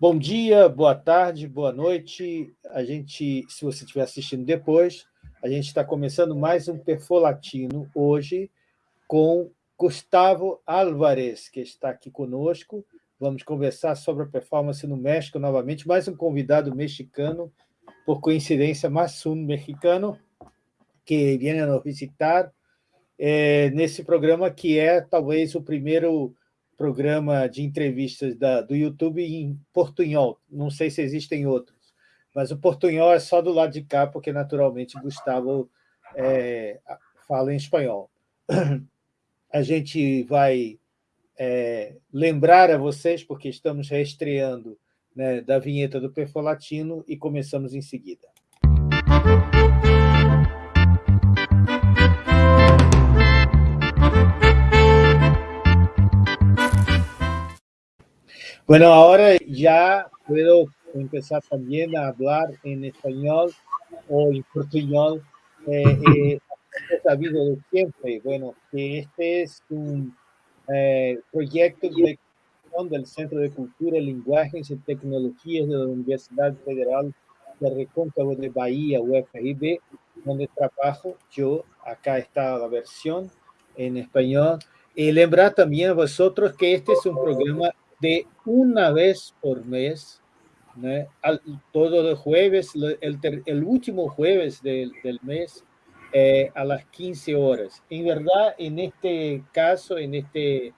Bom dia, boa tarde, boa noite. A gente, se você estiver assistindo depois, a gente está começando mais um Perfolatino hoje com Gustavo Álvarez, que está aqui conosco. Vamos conversar sobre a performance no México novamente, mais um convidado mexicano, por coincidência, mais um mexicano, que vem nos visitar é, nesse programa que é talvez o primeiro programa de entrevistas da, do YouTube em portunhol. Não sei se existem outros, mas o portunhol é só do lado de cá, porque naturalmente Gustavo é, fala em espanhol a gente vai é, lembrar a vocês, porque estamos reestreando né, da vinheta do Perfolatino e começamos em seguida. Bueno, ahora ya puedo empezar también a hablar en español o en portuñol. Eh, eh, sabido de siempre, bueno, que este es un eh, proyecto de del Centro de Cultura, Lenguajes y Tecnologías de la Universidad Federal de Recóncavo de Bahía, UFIB, donde trabajo yo. Acá está la versión en español. Y lembrar también a vosotros que este es un programa de una vez por mes, ¿no? Al, todos los jueves, el, el último jueves del, del mes, eh, a las 15 horas. En verdad, en este caso, en este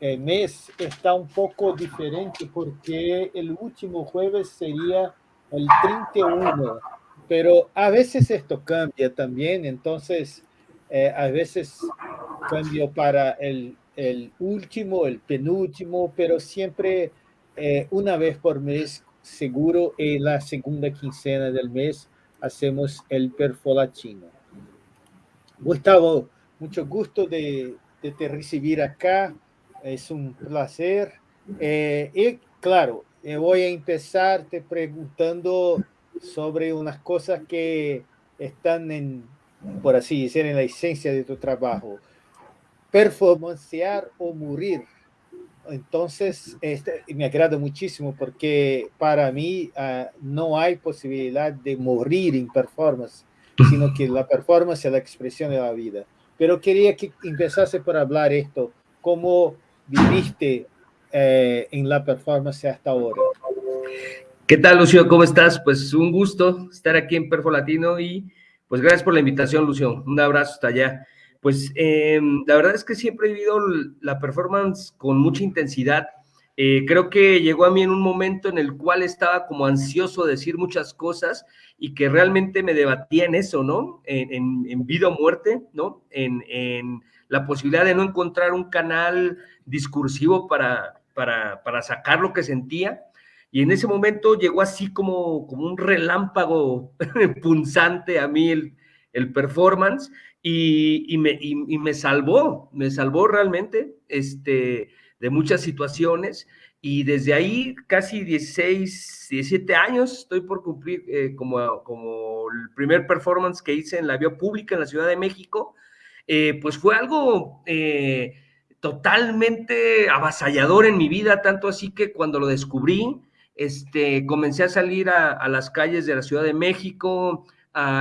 eh, mes, está un poco diferente porque el último jueves sería el 31, pero a veces esto cambia también, entonces eh, a veces cambio para el, el, último, el penúltimo, pero siempre una vez por mes, seguro en la segunda quincena del mes, hacemos el perfolatino. Gustavo, mucho gusto de, te recibir acá, es un placer. Eh, y claro, eh, voy a empezar te preguntando sobre unas cosas que están en, por así decir, en la esencia de tu trabajo. Performancear o morir. Entonces, este, me agrada muchísimo porque para mí uh, no hay posibilidad de morir en performance sino que la performance es la expresión de la vida. Pero quería que empezase por hablar esto, cómo viviste eh, en la performance hasta ahora. ¿Qué tal, Lucio? ¿Cómo estás? Pues un gusto estar aquí en Perfo Latino y pues gracias por la invitación, Lucio. Un abrazo hasta allá. Pues eh, la verdad es que siempre he vivido la performance con mucha intensidad eh, creo que llegó a mí en un momento en el cual estaba como ansioso de decir muchas cosas y que realmente me debatía en eso, ¿no? En, vida o muerte, ¿no? En, la posibilidad de no encontrar un canal discursivo para, para, sacar lo que sentía. Y en ese momento llegó así como, como un relámpago punzante a mí el, el performance y, me, y, me salvó, me salvó realmente. Este, de muchas situaciones y desde ahí casi 16, 17 años estoy por cumplir eh, como, como el primer performance que hice en la vía pública en la Ciudad de México, eh, pues fue algo eh, totalmente avasallador en mi vida, tanto así que cuando lo descubrí, este, comencé a salir a, las calles de la Ciudad de México,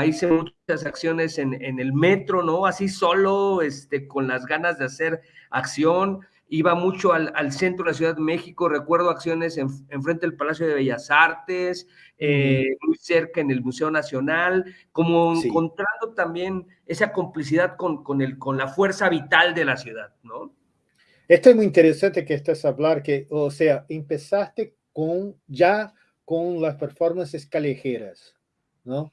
hice muchas acciones en, en, el metro, ¿no? Así solo, este, con las ganas de hacer acción, iba mucho al, centro de la Ciudad de México, recuerdo acciones en, frente del Palacio de Bellas Artes, eh, muy cerca en el Museo Nacional, como encontrando también esa complicidad con, con, el, con la fuerza vital de la ciudad, ¿no? Esto es muy interesante que estás hablar, que, o sea, empezaste con, ya con las performances callejeras, ¿no?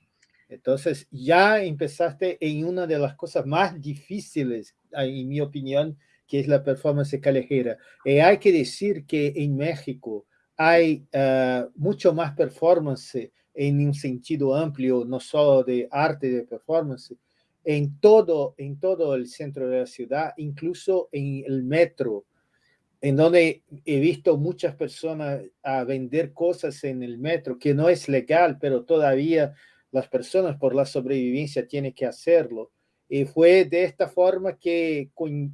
Entonces, ya empezaste en una de las cosas más difíciles, en mi opinión, que es la performance callejera. Y eh, hay que decir que en México hay uh, mucho más performance en un sentido amplio, no solo de arte de performance, en todo, en todo el centro de la ciudad, incluso en el metro, en donde he visto muchas personas a vender cosas en el metro, que no es legal, pero todavía las personas por la sobrevivencia tienen que hacerlo. Y fue de esta forma que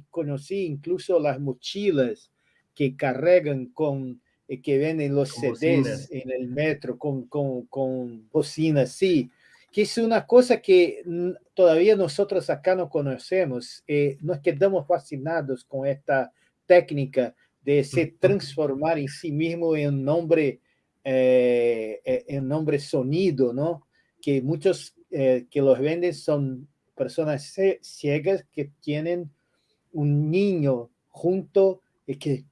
conocí incluso las mochilas que cargan con eh, que venden los CDs en el metro con, con, con bocinas, sí, que es una cosa que todavía nosotros acá no conocemos. Eh, nos quedamos fascinados con esta técnica de se transformar en sí mismo en nombre, eh, en nombre sonido, ¿no? Que muchos que los venden son personas ciegas que tienen un niño junto y que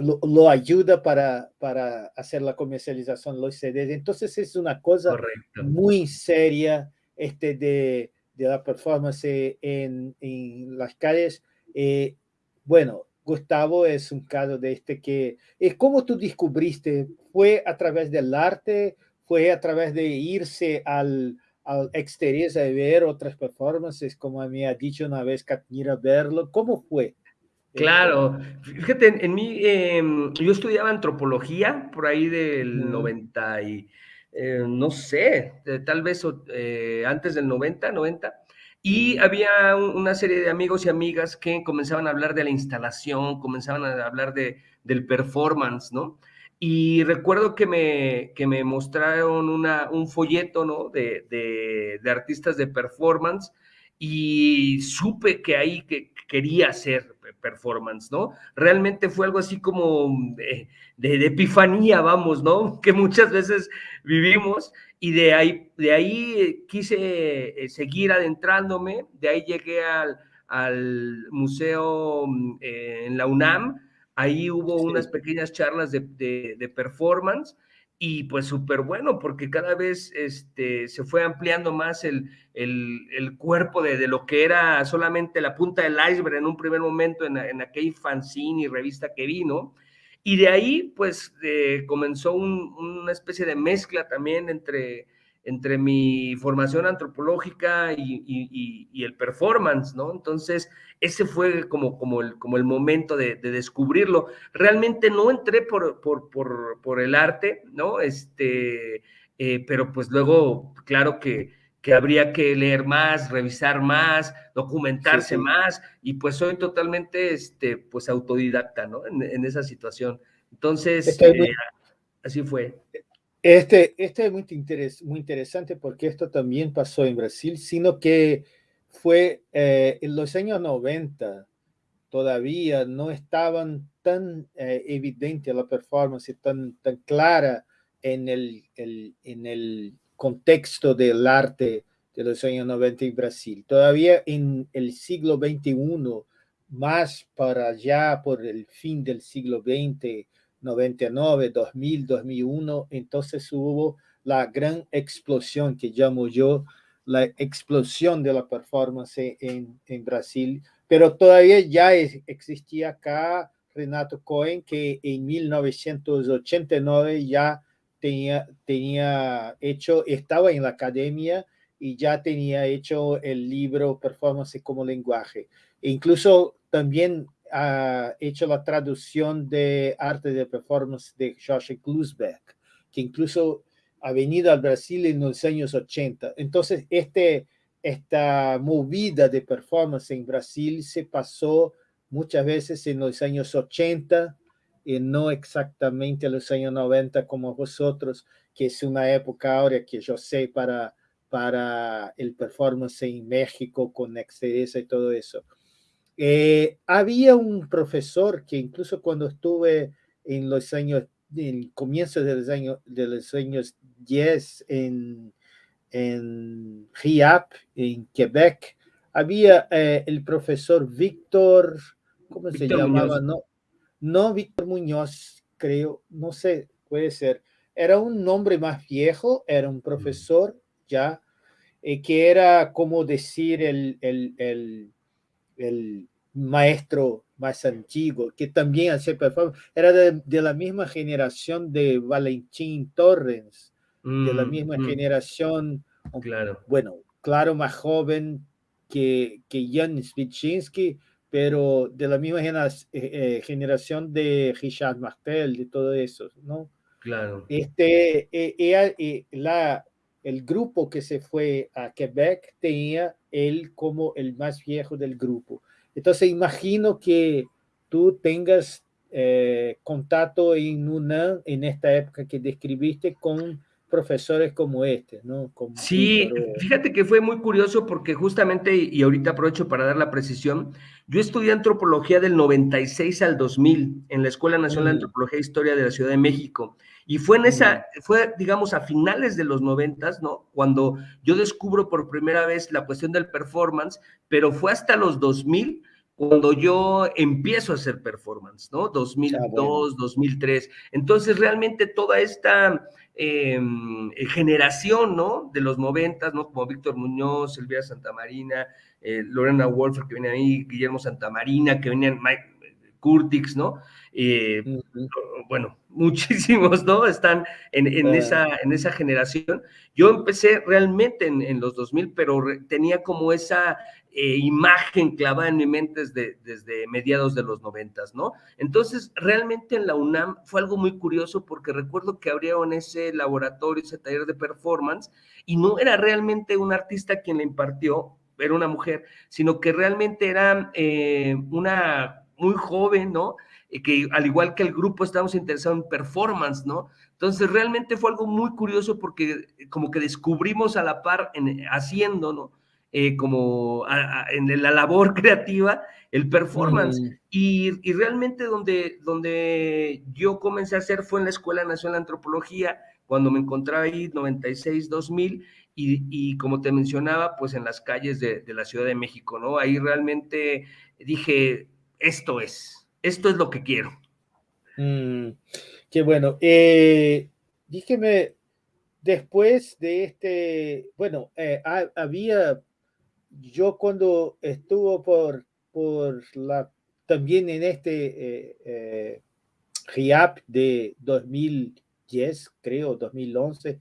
lo, ayuda para, para hacer la comercialización de los CDs. Entonces es una cosa muy seria este de, de la performance en, en las calles. Eh, bueno, Gustavo es un caso de este que... es ¿Cómo tú descubriste? ¿Fue a través del arte? ¿Fue a través de irse al, al exterior a ver otras performances, como me ha dicho una vez Katnira verlo? ¿Cómo fue? Claro, fíjate, en, mí, em, yo estudiaba antropología por ahí del 90 y, eh, no sé, tal vez eh, antes del 90, 90, y había una serie de amigos y amigas que comenzaban a hablar de la instalación, comenzaban a hablar de, del performance, ¿no? Y recuerdo que me, que me mostraron una, un folleto, ¿no? De, de, artistas de performance y supe que ahí que quería hacer performance, ¿no? Realmente fue algo así como de, de, epifanía, vamos, ¿no? Que muchas veces vivimos y de ahí, de ahí quise eh, seguir adentrándome, de ahí llegué al, al museo eh, en la UNAM, ahí hubo unas pequeñas charlas de, de, de performance y pues súper bueno, porque cada vez este, se fue ampliando más el, el, cuerpo de, de, lo que era solamente la punta del iceberg en un primer momento en, en aquel fanzine y revista que vino. Y de ahí, pues, eh, comenzó una especie de mezcla también entre entre mi formación antropológica y, el performance, ¿no? Entonces, ese fue como, como, el, como el momento de, descubrirlo. Realmente no entré por, por, por, el arte, ¿no? Este, eh, pero pues luego, claro que, que, habría que leer más, revisar más, documentarse más, y pues soy totalmente, este, pues autodidacta, ¿no? En, esa situación. Entonces, eh, así fue. Este, este es muy, muy interesante porque esto también pasó en Brasil, sino que fue eh, en los años 90, todavía no estaban tan eh, evidente la performance, tan, tan clara en el, el, en el contexto del arte de los años 90 en Brasil. Todavía en el siglo XXI, más para allá, por el fin del siglo XX, 99, 2000, 2001, entonces hubo la gran explosión que llamo yo la explosión de la performance en, en Brasil, pero todavía ya existía acá Renato Cohen que en 1989 ya tenía, tenía hecho, estaba en la academia y ya tenía hecho el libro Performance como lenguaje. E incluso también ha hecho la traducción de arte de performance de Josh Klusbeck, que incluso ha venido al Brasil en los años 80. Entonces, este, esta movida de performance en Brasil se pasó muchas veces en los años 80 y no exactamente en los años 90 como vosotros, que es una época ahora que yo sé para, para el performance en México con Exteresa y todo eso. Eh, había un profesor que incluso cuando estuve en los años, en comienzo de los años, de los años 10 en, en RIAP, en Quebec, había eh, el profesor Víctor, ¿cómo se llamaba? No, no Víctor Muñoz, creo, no sé, puede ser. Era un nombre más viejo, era un profesor ya, eh, que era como decir el, el, el el maestro más antiguo, que también hacía performance, era de, la misma generación de Valentín Torres, de la mm, misma mm. generación, claro. bueno, claro, más joven que, que Jan Switchinski, pero de la misma eh, eh, generación de Richard Martel, de todo eso, ¿no? Claro. Este, eh, la, el grupo que se fue a Quebec tenía él como el más viejo del grupo. Entonces imagino que tú tengas eh, contacto en una en esta época que describiste con profesores como este, ¿no? sí, fíjate que fue muy curioso porque justamente, y ahorita aprovecho para dar la precisión, yo estudié antropología del 96 al 2000 en la Escuela Nacional de mm. Antropología e Historia de la Ciudad de México. Y fue en esa, fue, digamos, a finales de los 90, ¿no? Cuando yo descubro por primera vez la cuestión del performance, pero fue hasta los 2000 cuando yo empiezo a hacer performance, ¿no? 2002, 2003. Ah, Entonces, realmente toda esta Em, eh, generación, ¿no? De los noventas, ¿no? Como Víctor Muñoz, Elvira Santamarina, eh, Lorena Wolfer, que venía ahí, Guillermo Santamarina, que venían Mike Curtix, ¿no? Eh, bueno, muchísimos, ¿no? Están en, esa, en esa generación. Yo empecé realmente en, en los 2000, pero tenía como esa eh, imagen clavada en mi mente desde, desde mediados de los noventas, ¿no? Entonces, realmente en la UNAM fue algo muy curioso porque recuerdo que abrieron ese laboratorio, ese taller de performance, y no era realmente un artista quien le impartió, era una mujer, sino que realmente era eh, una muy joven, ¿no? que al igual que el grupo estábamos interesados en performance, ¿no? Entonces realmente fue algo muy curioso porque como que descubrimos a la par en, haciendo, ¿no? Eh, como en la labor creativa, el performance. y, realmente donde, donde yo comencé a hacer fue en la Escuela Nacional de Antropología, cuando me encontraba ahí 96, 2000, y, y como te mencionaba, pues en las calles de, la Ciudad de México, ¿no? Ahí realmente dije, esto es, esto es lo que quiero. Mm, qué bueno. Eh, dígame, después de este, bueno, eh, había yo cuando estuvo por, por la, también en este eh, eh RIAP de 2010, creo, 2011,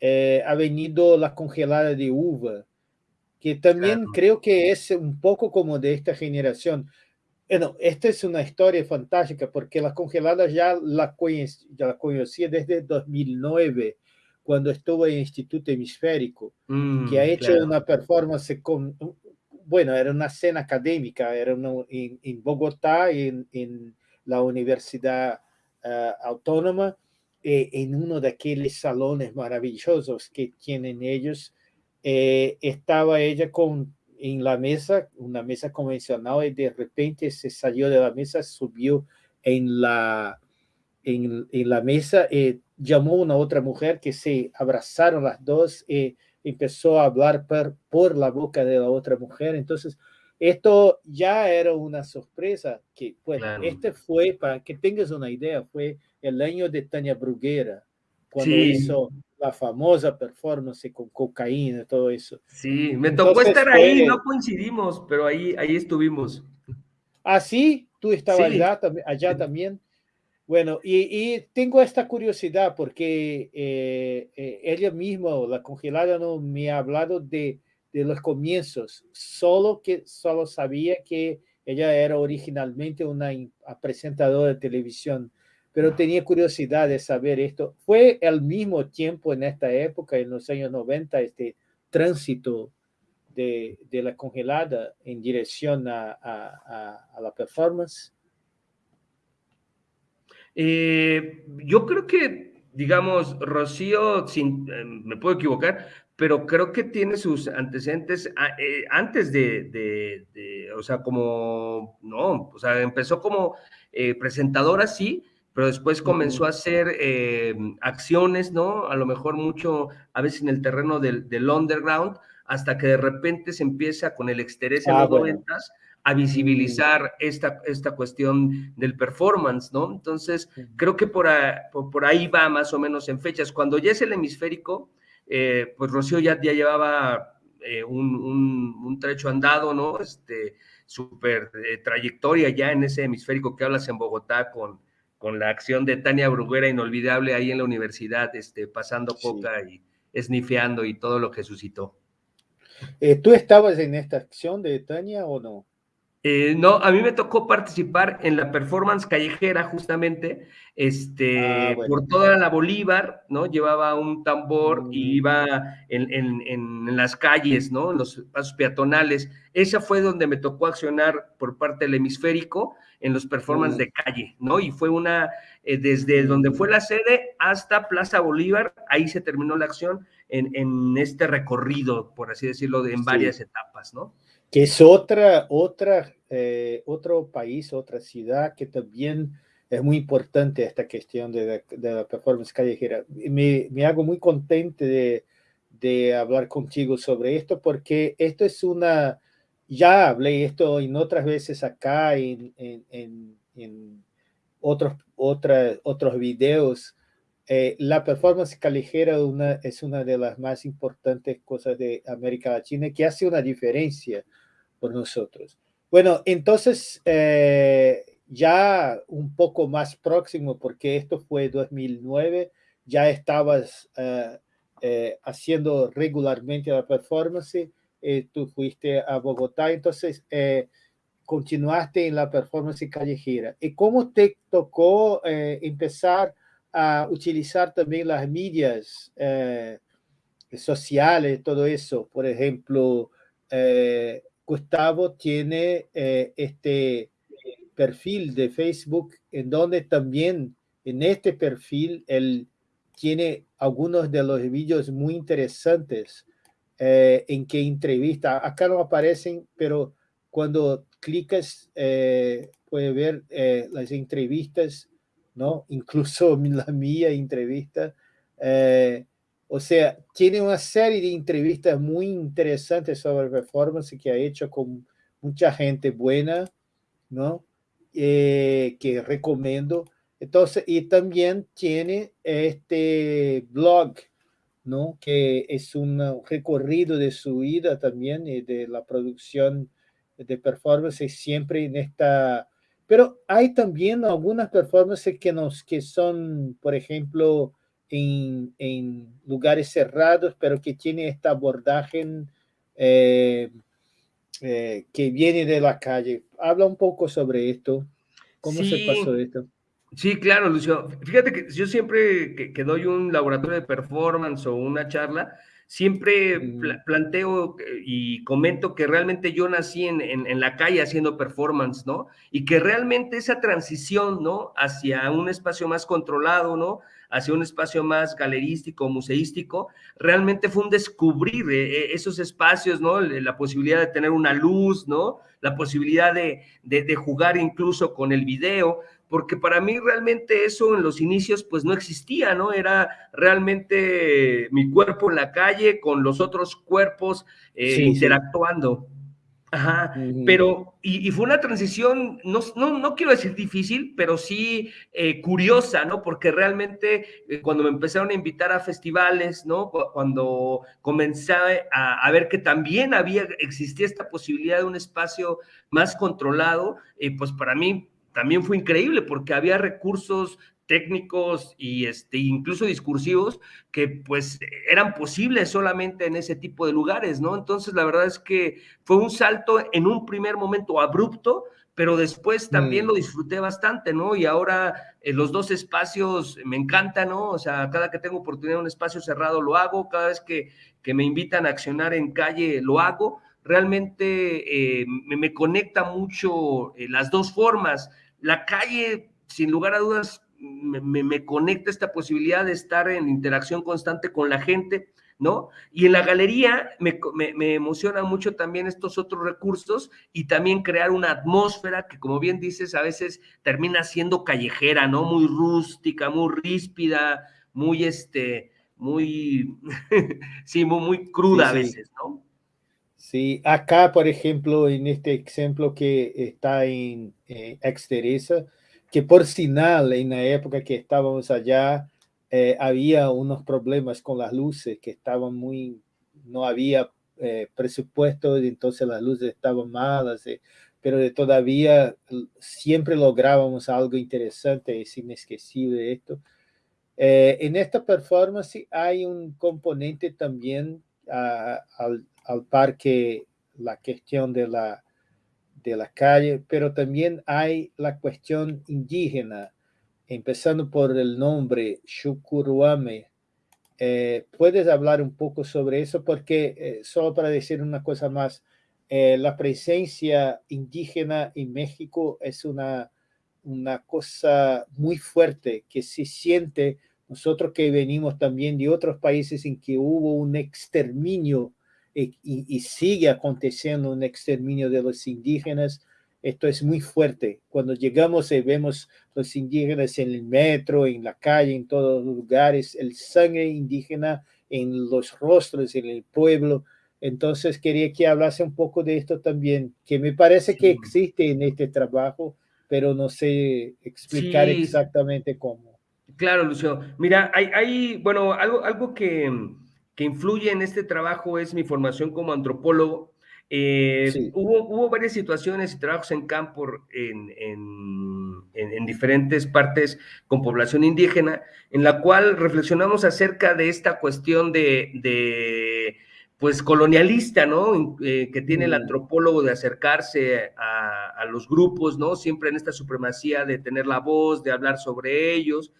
eh, ha venido la congelada de uva, que también creo que es un poco como de esta generación. Bueno, esta es una historia fantástica porque la congelada ya la, ya la conocía desde 2009 cuando estuvo en el Instituto Hemisférico, mm, que ha hecho una performance con, bueno, era una cena académica, era en, Bogotá, en, en, la Universidad ah, Autónoma, eh, en uno de aquellos salones maravillosos que tienen ellos. Eh, estaba ella con, en la mesa, una mesa convencional, y de repente se salió de la mesa, subió en la, en, en la mesa. Eh, llamó a una otra mujer que se abrazaron las dos y empezó a hablar por, por la boca de la otra mujer. Entonces, esto ya era una sorpresa que, pues, este fue, para que tengas una idea, fue el año de Tania Bruguera, cuando hizo la famosa performance con cocaína y todo eso. Sí, me tocó estar ahí, no coincidimos, pero ahí, ahí estuvimos. Ah, sí, tú estabas allá, allá también. Bueno, y, tengo esta curiosidad porque eh, eh, ella misma, la congelada, no me ha hablado de, de, los comienzos, solo que solo sabía que ella era originalmente una presentadora de televisión, pero tenía curiosidad de saber esto. ¿Fue al mismo tiempo en esta época, en los años 90, este tránsito de, de la congelada en dirección a, a, a la performance? Eh, yo creo que, digamos, Rocío, sin, eh, me puedo equivocar, pero creo que tiene sus antecedentes eh, antes de, o sea, como, no, o sea, empezó como presentadora, sí, pero después comenzó a hacer acciones, ¿no? A lo mejor mucho, a veces en el terreno del, underground, hasta que de repente se empieza con el exterés en ah, los noventas a visibilizar esta, esta cuestión del performance, ¿no? Entonces, creo que por, por, ahí va más o menos en fechas. Cuando ya es el hemisférico, eh, pues Rocío ya, ya llevaba eh, un, un, trecho andado, ¿no? Este, súper eh, trayectoria ya en ese hemisférico que hablas en Bogotá con, con la acción de Tania Bruguera, inolvidable ahí en la universidad, este, pasando coca y esnifeando y todo lo que suscitó. ¿Tú estabas en esta acción de Tania o no? Eh, no, a mí me tocó participar en la performance callejera justamente, este, ah, por toda la Bolívar, ¿no? Llevaba un tambor y mm. iba en, las calles, ¿no? En los pasos peatonales. Esa fue donde me tocó accionar por parte del hemisférico en los performances mm. de calle, ¿no? Y fue una, eh, desde donde fue la sede hasta Plaza Bolívar, ahí se terminó la acción en, este recorrido, por así decirlo, en varias etapas, ¿no? Que es otra, otra, eh, otro país, otra ciudad que también es muy importante esta cuestión de la, performance callejera. Me, me, hago muy contento de, de, hablar contigo sobre esto porque esto es una, ya hablé esto en otras veces acá en, en, en, otros, otra, otros videos. Eh, la performance callejera una, es una de las más importantes cosas de América Latina que hace una diferencia por nosotros. Bueno, entonces eh, ya un poco más próximo, porque esto fue 2009, ya estabas eh, eh, haciendo regularmente la performance, tú fuiste a Bogotá, entonces continuaste en la performance callejera. ¿Y cómo te tocó empezar a utilizar también las medias sociales, todo eso? Por ejemplo, Gustavo tiene eh, este perfil de Facebook en donde también en este perfil él tiene algunos de los vídeos muy interesantes eh, en que entrevista. Acá no aparecen, pero cuando clicas eh, puede ver las entrevistas, ¿no? Incluso la mía entrevista. O sea, tiene una serie de entrevistas muy interesantes sobre performance que ha hecho con mucha gente buena, ¿no? Eh, que recomiendo. Entonces, y también tiene este blog, ¿no? Que es un recorrido de su vida también y de la producción de performance siempre en esta... Pero hay también algunas performances que, nos, que son, por ejemplo, en, lugares cerrados, pero que tiene esta abordaje eh, eh, que viene de la calle. Habla un poco sobre esto. ¿Cómo se pasó esto? Sí, claro, Lucio. Fíjate que yo siempre que, doy un laboratorio de performance o una charla, siempre planteo y comento que realmente yo nací en, en, la calle haciendo performance, ¿no? Y que realmente esa transición, ¿no? Hacia un espacio más controlado, ¿no? Hacia un espacio más galerístico, museístico, realmente fue un descubrir eh, eh, esos espacios, ¿no? La posibilidad de tener una luz, ¿no? La posibilidad de, de, jugar incluso con el video, porque para mí realmente eso en los inicios pues no existía, ¿no? Era realmente mi cuerpo en la calle con los otros cuerpos eh, interactuando. Ajá, pero, y, fue una transición, no, no, no, quiero decir difícil, pero sí eh, curiosa, ¿no? Porque realmente eh, cuando me empezaron a invitar a festivales, ¿no? Cuando comencé a, ver que también había, existía esta posibilidad de un espacio más controlado, eh, pues para mí también fue increíble porque había recursos técnicos y este, incluso discursivos que pues eran posibles solamente en ese tipo de lugares, ¿no? Entonces la verdad es que fue un salto en un primer momento abrupto, pero después también mm. lo disfruté bastante, ¿no? Y ahora eh, los dos espacios me encantan, ¿no? O sea, cada que tengo oportunidad en un espacio cerrado lo hago, cada vez que, que me invitan a accionar en calle lo hago. Realmente eh, me, me, conecta mucho eh, las dos formas. La calle, sin lugar a dudas, me, conecta esta posibilidad de estar en interacción constante con la gente, ¿no? Y en la galería me, me, emociona mucho también estos otros recursos y también crear una atmósfera que, como bien dices, a veces termina siendo callejera, ¿no? Muy rústica, muy ríspida, muy, este, muy, sí, muy, cruda a veces, ¿no? Sí, acá, por ejemplo, en este ejemplo que está en eh, Exteresa, que por final, en la época que estábamos allá, eh, había unos problemas con las luces que estaban muy, no había eh, presupuesto, entonces las luces estaban malas, eh, pero todavía siempre lográbamos algo interesante, es inesquecible esto. en esta performance hay un componente también al, al par que la cuestión de la de la calle, pero también hay la cuestión indígena, empezando por el nombre Shukuruame. Eh, ¿Puedes hablar un poco sobre eso? Porque, eh, solo para decir una cosa más, eh, la presencia indígena en México es una, una cosa muy fuerte que se siente nosotros que venimos también de otros países en que hubo un exterminio y, sigue aconteciendo un exterminio de los indígenas, esto es muy fuerte. Cuando llegamos y vemos los indígenas en el metro, en la calle, en todos los lugares, el sangre indígena en los rostros, en el pueblo. Entonces quería que hablase un poco de esto también, que me parece que existe en este trabajo, pero no sé explicar exactamente cómo. Claro, Lucio. Mira, hay, hay bueno, algo, algo que, que influye en este trabajo es mi formación como antropólogo. Eh, hubo, hubo, varias situaciones y trabajos en campo en, en, en, diferentes partes con población indígena, en la cual reflexionamos acerca de esta cuestión de, de pues colonialista, ¿no? Eh, que tiene el mm. antropólogo de acercarse a, a, los grupos, ¿no? Siempre en esta supremacía de tener la voz, de hablar sobre ellos.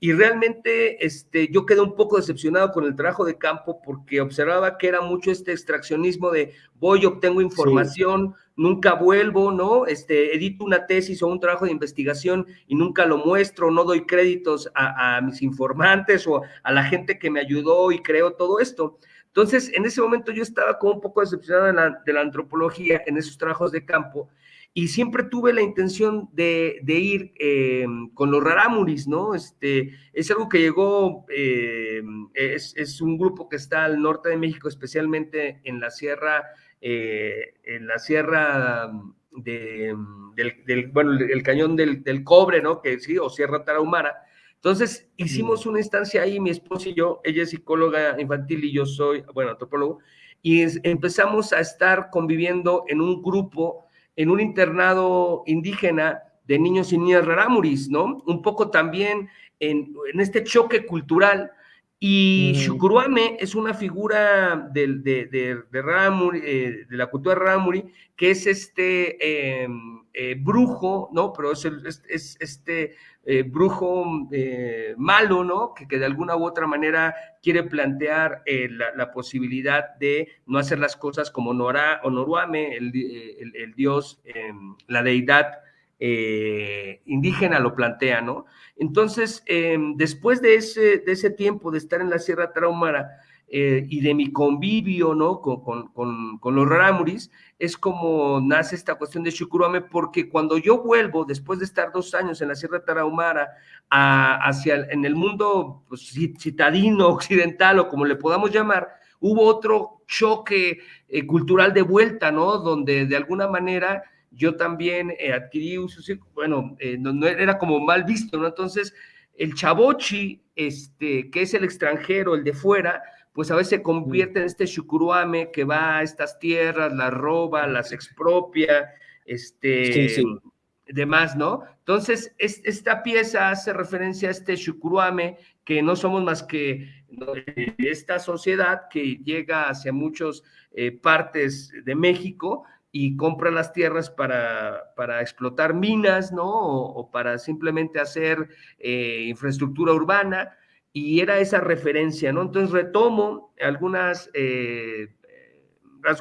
Y realmente este, yo quedé un poco decepcionado con el trabajo de campo porque observaba que era mucho este extraccionismo de voy, obtengo información, nunca vuelvo, ¿no? Este, edito una tesis o un trabajo de investigación y nunca lo muestro, no doy créditos a, mis informantes o a la gente que me ayudó y creó todo esto. Entonces, en ese momento yo estaba como un poco decepcionado de la antropología en esos trabajos de campo y siempre tuve la intención de, ir eh, con los rarámuris, ¿no? Este, es algo que llegó, eh, es, un grupo que está al norte de México, especialmente en la sierra, eh, en la sierra de, del, bueno, el cañón del, cobre, ¿no? Que sí, o Sierra Tarahumara. Entonces, hicimos una instancia ahí, mi esposa y yo, ella es psicóloga infantil y yo soy, bueno, antropólogo, y empezamos a estar conviviendo en un grupo en un internado indígena de niños y niñas rarámuris, ¿no? Un poco también en, este choque cultural. Y Shukuruame es una figura de, de, de, eh, de la cultura rarámuri, que es este em, eh, brujo, ¿no? Pero es, es, este eh, brujo malo, ¿no? Que, que, de alguna u otra manera quiere plantear la, posibilidad de no hacer las cosas como Nora o Noruame, el, el dios, em, la deidad eh, indígena lo plantea, ¿no? Entonces, em, después de ese, de ese tiempo de estar en la Sierra Traumara eh, y de mi convivio, ¿no? Con, con, los rarámuris, es como nace esta cuestión de Shukuruame, porque cuando yo vuelvo, después de estar dos años en la Sierra Tarahumara, hacia en el mundo pues, citadino, occidental, o como le podamos llamar, hubo otro choque eh, cultural de vuelta, ¿no? Donde de alguna manera yo también eh, adquirí un bueno, eh, no, era como mal visto, ¿no? Entonces, el chavochi, este, que es el extranjero, el de fuera, pues a veces se convierte en este shukuruame que va a estas tierras, las roba, las expropia, este, demás, ¿no? Entonces, esta pieza hace referencia a este shukuruame, que no somos más que esta sociedad que llega hacia muchas eh, partes de México, y compra las tierras para, para explotar minas, ¿no? O, para simplemente hacer eh, infraestructura urbana, y era esa referencia, ¿no? Entonces retomo algunas, eh,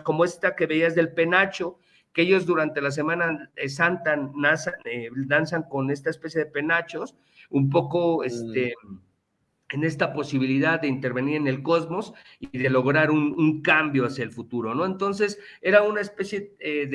como esta que veías del penacho, que ellos durante la Semana Santa eh, danzan con esta especie de penachos, un poco, este... Mm en esta posibilidad de intervenir en el cosmos y de lograr un, cambio hacia el futuro, ¿no? Entonces, era una especie eh,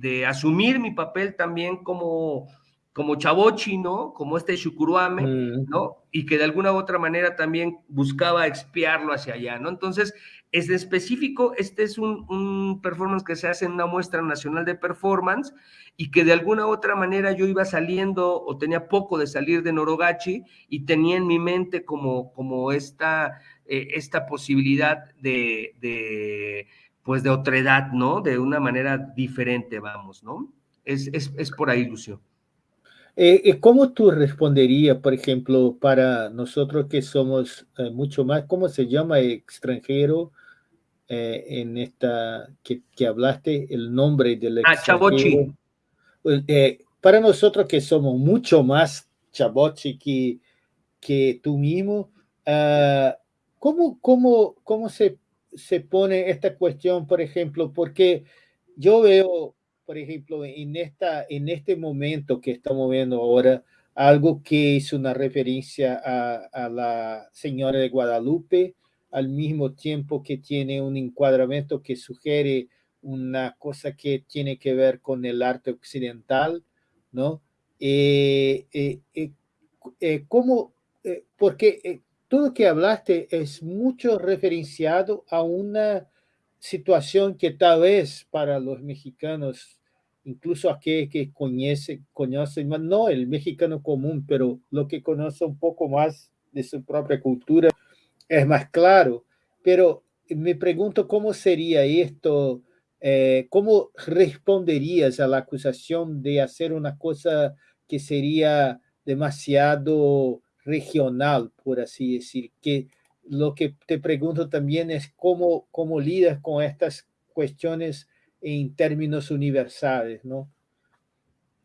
de, asumir mi papel también como, como chavochi, ¿no? Como este shukuruame, mm. ¿no? Y que de alguna u otra manera también buscaba expiarlo hacia allá, ¿no? Entonces, es de específico, este es un, un performance que se hace en una muestra nacional de performance y que de alguna u otra manera yo iba saliendo o tenía poco de salir de Norogachi y tenía en mi mente como, como esta, eh, esta posibilidad de, de, pues de otredad, ¿no? De una manera diferente, vamos, ¿no? Es, es, es por ahí, Lucio. Eh, eh, ¿Cómo tú responderías, por ejemplo, para nosotros que somos mucho más, ¿cómo se llama extranjero? En esta que, que, hablaste, el nombre del? Ah, Chavochi. eh, para nosotros que somos mucho más chabochi que, que tú mismo, uh, ¿cómo, cómo, cómo se, se pone esta cuestión, por ejemplo? Porque yo veo, por ejemplo, en, esta, en este momento que estamos viendo ahora, algo que es una referencia a, a la señora de Guadalupe, al mismo tiempo que tiene un encuadramiento que sugiere una cosa que tiene que ver con el arte occidental, ¿no? Eh, eh, eh, ¿Cómo? Porque todo lo que hablaste es mucho referenciado a una situación que tal vez para los mexicanos, incluso aquellos que conocen, conocen, no el mexicano común, pero lo que conoce un poco más de su propia cultura, es más claro. Pero me pregunto cómo sería esto, eh, cómo responderías a la acusación de hacer una cosa que sería demasiado regional, por así decir, que lo que te pregunto también es cómo, cómo lidas con estas cuestiones en términos universales, ¿no?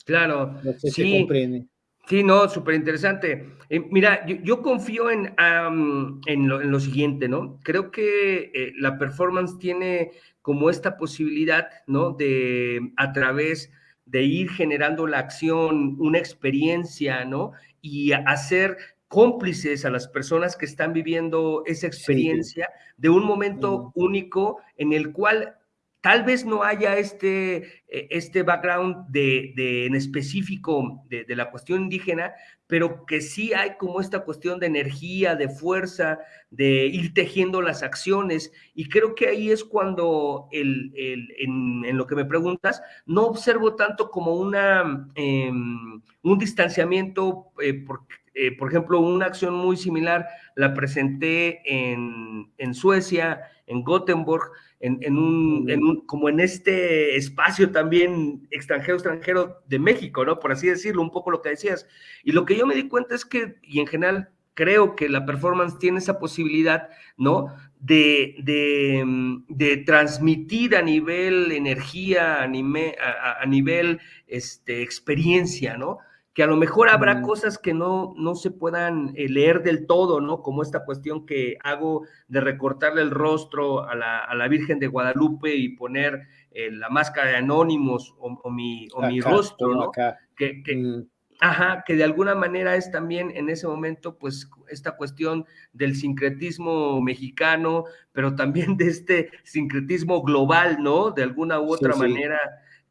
Claro, no sé sí. Si comprende. Sí, no, súper interesante. Eh, mira, yo, yo, confío en, um, en, lo, en, lo, siguiente, ¿no? Creo que eh, la performance tiene como esta posibilidad, ¿no? De a través de ir generando la acción, una experiencia, ¿no? Y hacer cómplices a las personas que están viviendo esa experiencia sí. de un momento mm. único en el cual tal vez no haya este, eh, este background de, en específico de, la cuestión indígena, pero que sí hay como esta cuestión de energía, de fuerza, de ir tejiendo las acciones. Y creo que ahí es cuando, el, en, lo que me preguntas, no observo tanto como una, eh, un distanciamiento, eh, porque eh, por ejemplo, una acción muy similar la presenté en, en Suecia, en Gothenburg, en, en, un, en, un, como en este espacio también extranjero, extranjero de México, ¿no? Por así decirlo, un poco lo que decías. Y lo que yo me di cuenta es que, y en general creo que la performance tiene esa posibilidad, ¿no? De, de, de transmitir a nivel energía, a, nivel, a, a nivel este, experiencia, ¿no? Que a lo mejor habrá mm. cosas que no, no se puedan eh, leer del todo, ¿no? Como esta cuestión que hago de recortarle el rostro a la, a la Virgen de Guadalupe y poner eh, la máscara de Anónimos o, o mi, o acá, mi rostro, ¿no? Acá. Que, que, mm. Ajá, que de alguna manera es también en ese momento, pues, esta cuestión del sincretismo mexicano, pero también de este sincretismo global, ¿no? De alguna u otra sí, manera,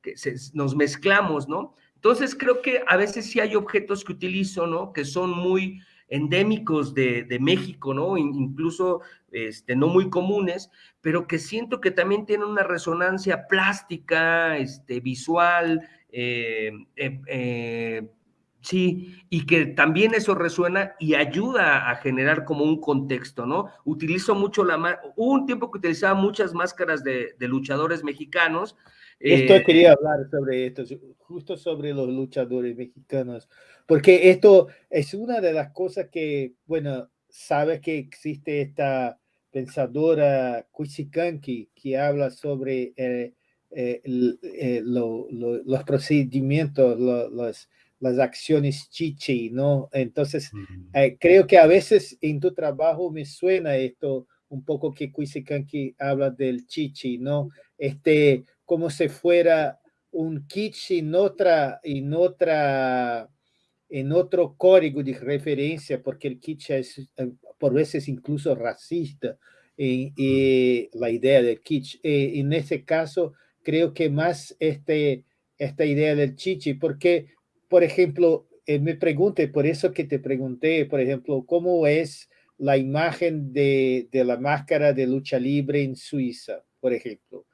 que se, nos mezclamos, ¿no? Entonces creo que a veces sí hay objetos que utilizo, ¿no? Que son muy endémicos de, México, ¿no? Incluso este, no muy comunes, pero que siento que también tienen una resonancia plástica, este, visual, eh, eh, eh, sí, y que también eso resuena y ayuda a generar como un contexto, ¿no? Utilizo mucho la... Hubo un tiempo que utilizaba muchas máscaras de luchadores mexicanos, esto eh, quería hablar sobre esto, justo sobre los luchadores mexicanos, porque esto es una de las cosas que, bueno, sabes que existe esta pensadora Cuisicanqui que habla sobre eh, eh, eh, lo, lo, los procedimientos, lo, los, las acciones chichi, ¿no? Entonces, eh, creo que a veces en tu trabajo me suena esto un poco que Cuisicanqui habla del chichi, ¿no? Este, como si fuera un kitsch en otra, en otra, en otro código de referencia, porque el kitsch es eh, por veces incluso racista, y, y la idea del kitsch. Y en ese caso, creo que más este, esta idea del chichi, porque, por ejemplo, eh, me pregunté, por eso que te pregunté, por ejemplo, ¿cómo es la imagen de, de la máscara de lucha libre en Suiza, por ejemplo?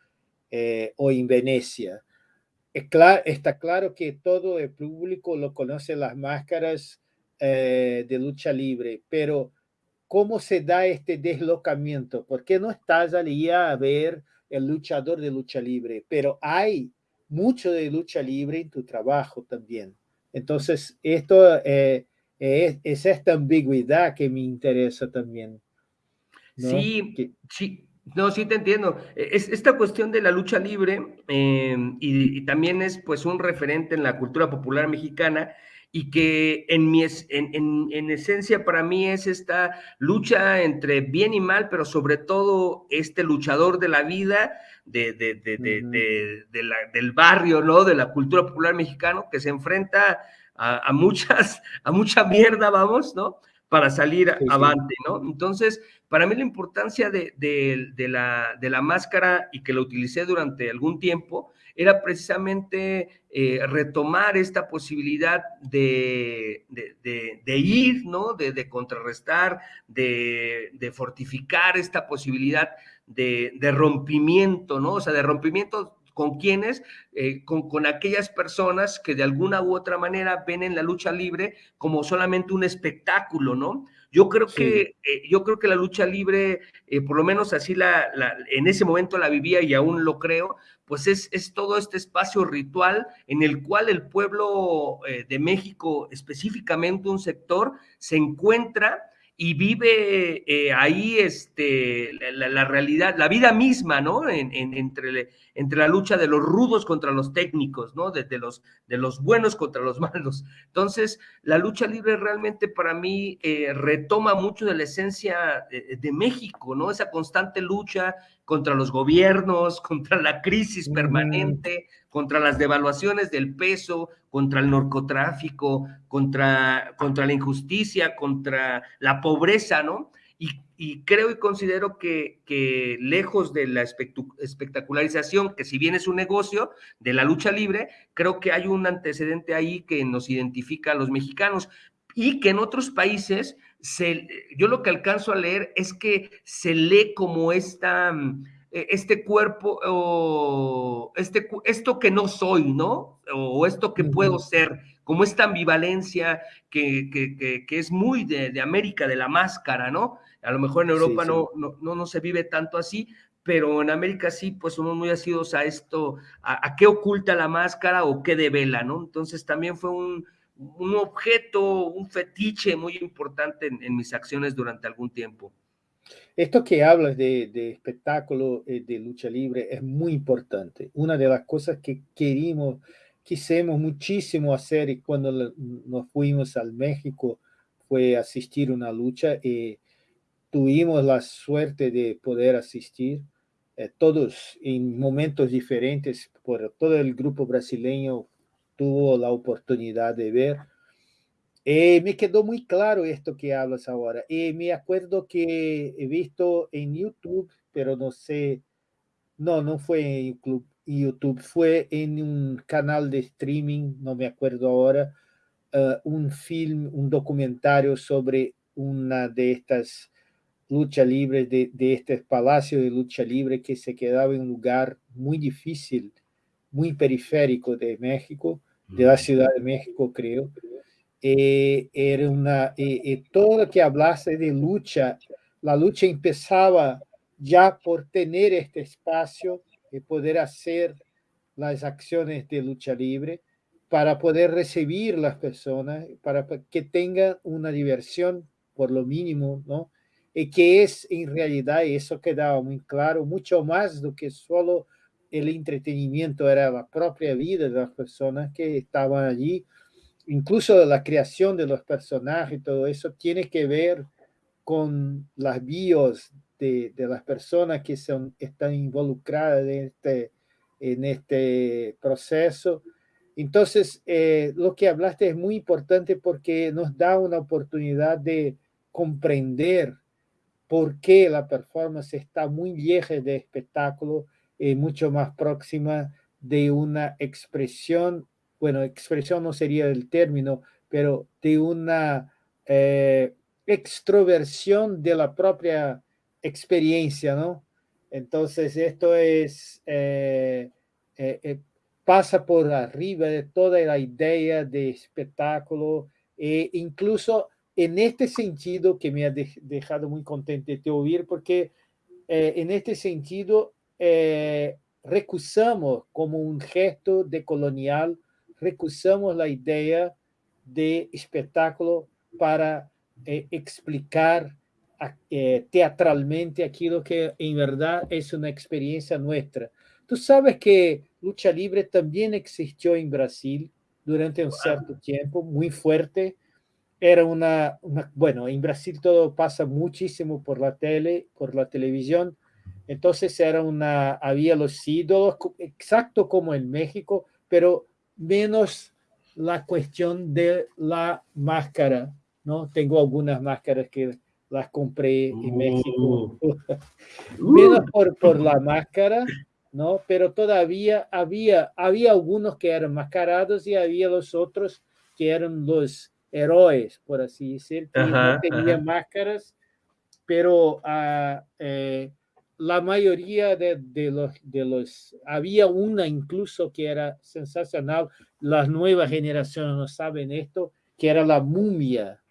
eh, o en Venecia. Está claro que todo el público lo conoce las máscaras eh, de lucha libre, pero ¿cómo se da este deslocamiento? ¿Por qué no estás allí a ver el luchador de lucha libre? Pero hay mucho de lucha libre en tu trabajo también. Entonces, esto eh, es, es, esta ambigüedad que me interesa también. ¿no? Sí, que, sí, No, sí te entiendo. E, es, esta cuestión de la lucha libre eh, y, y, también es pues un referente en la cultura popular mexicana y que en, mi, en, en, en, esencia para mí es esta lucha entre bien y mal, pero sobre todo este luchador de la vida, de, de, de, uh -huh. de la, del barrio, ¿no? De la cultura popular mexicano, que se enfrenta a, a, muchas, a mucha mierda, vamos, ¿no? Para salir sí, avante, sí. ¿no? Entonces, para mí la importancia de, de, la, de la máscara y que la utilicé durante algún tiempo era precisamente eh, retomar esta posibilidad de, de, de, de ir, ¿no? De, contrarrestar, de, fortificar esta posibilidad de, rompimiento, ¿no? O sea, de rompimiento con quienes, eh, con, con, aquellas personas que de alguna u otra manera ven en la lucha libre como solamente un espectáculo, ¿no? Yo creo sí. que eh, yo creo que la lucha libre, eh, por lo menos así la, la, en ese momento la vivía y aún lo creo, pues es, es todo este espacio ritual en el cual el pueblo eh, de México, específicamente un sector, se encuentra y vive eh, ahí este, la, la, realidad, la vida misma, ¿no? En, en, entre, entre la lucha de los rudos contra los técnicos, ¿no? De, de, los, de los buenos contra los malos. Entonces, la lucha libre realmente para mí eh, retoma mucho de la esencia de, de, México, ¿no? Esa constante lucha contra los gobiernos, contra la crisis permanente, contra las devaluaciones del peso, contra el narcotráfico, contra, contra la injusticia, contra la pobreza, ¿no? Y, y creo y considero que, que, lejos de la espectacularización, que si bien es un negocio de la lucha libre, creo que hay un antecedente ahí que nos identifica a los mexicanos y que en otros países, se, yo lo que alcanzo a leer es que se lee como esta este cuerpo o este, esto que no soy, ¿no? O esto que puedo ser, como esta ambivalencia que, que, que, que es muy de, de, América, de la máscara, ¿no? A lo mejor en Europa sí, sí. No, no, no, se vive tanto así, pero en América sí, pues somos muy asidos a esto, a, a qué oculta la máscara o qué devela, ¿no? Entonces también fue un, un objeto, un fetiche muy importante en, en mis acciones durante algún tiempo. Esto que hablas de, de espectáculo eh, de lucha libre es muy importante. Una de las cosas que querimos, quisimos muchísimo hacer y cuando nos fuimos al México fue asistir a una lucha y eh, tuvimos la suerte de poder asistir eh, todos en momentos diferentes, por todo el grupo brasileño tuvo la oportunidad de ver eh, me quedó muy claro esto que hablas ahora. Eh, me acuerdo que he visto en YouTube, pero no sé, no, no fue en YouTube, fue en un canal de streaming, no me acuerdo ahora, uh, un film, un documentario sobre una de estas luchas libres, de, de este palacio de lucha libre que se quedaba en un lugar muy difícil, muy periférico de México, de la Ciudad de México, creo era una, eh, eh, todo lo que hablase de lucha, la lucha empezaba ya por tener este espacio y poder hacer las acciones de lucha libre para poder recibir las personas, para que tengan una diversión por lo mínimo, ¿no? Y que es en realidad, eso quedaba muy claro, mucho más do que solo el entretenimiento, era la propia vida de las personas que estaban allí, incluso la creación de los personajes todo eso tiene que ver con las bios de, las personas que son, están involucradas en este, en este proceso. Entonces, eh, lo que hablaste es muy importante porque nos da una oportunidad de comprender por qué la performance está muy vieja de espectáculo y mucho más próxima de una expresión bueno, expresión no sería el término, pero de una eh, extroversión de la propia experiencia, ¿no? Entonces, esto es, eh, eh, eh pasa por arriba de toda la idea de espectáculo e incluso en este sentido que me ha de dejado muy contento de oír, porque en este sentido recusamos como un gesto de colonial recusamos la idea de espectáculo para eh, explicar eh, teatralmente aquello que en verdad es una experiencia nuestra. Tú sabes que lucha libre también existió en Brasil durante un cierto tiempo, muy fuerte. Era una, bueno, en Brasil todo pasa muchísimo por la tele, por la televisión. Entonces era una, había los ídolos, exacto como en México, pero menos la cuestión de la máscara, ¿no? Tengo algunas máscaras que las compré en México. Uh. menos por, por la máscara, ¿no? Pero todavía había, había algunos que eran mascarados y había los otros que eran los héroes, por así decir, que no tenían máscaras, pero uh, eh, la mayoría de, de, los, de los, había una incluso que era sensacional, las nuevas generaciones no saben esto, que era la mumia,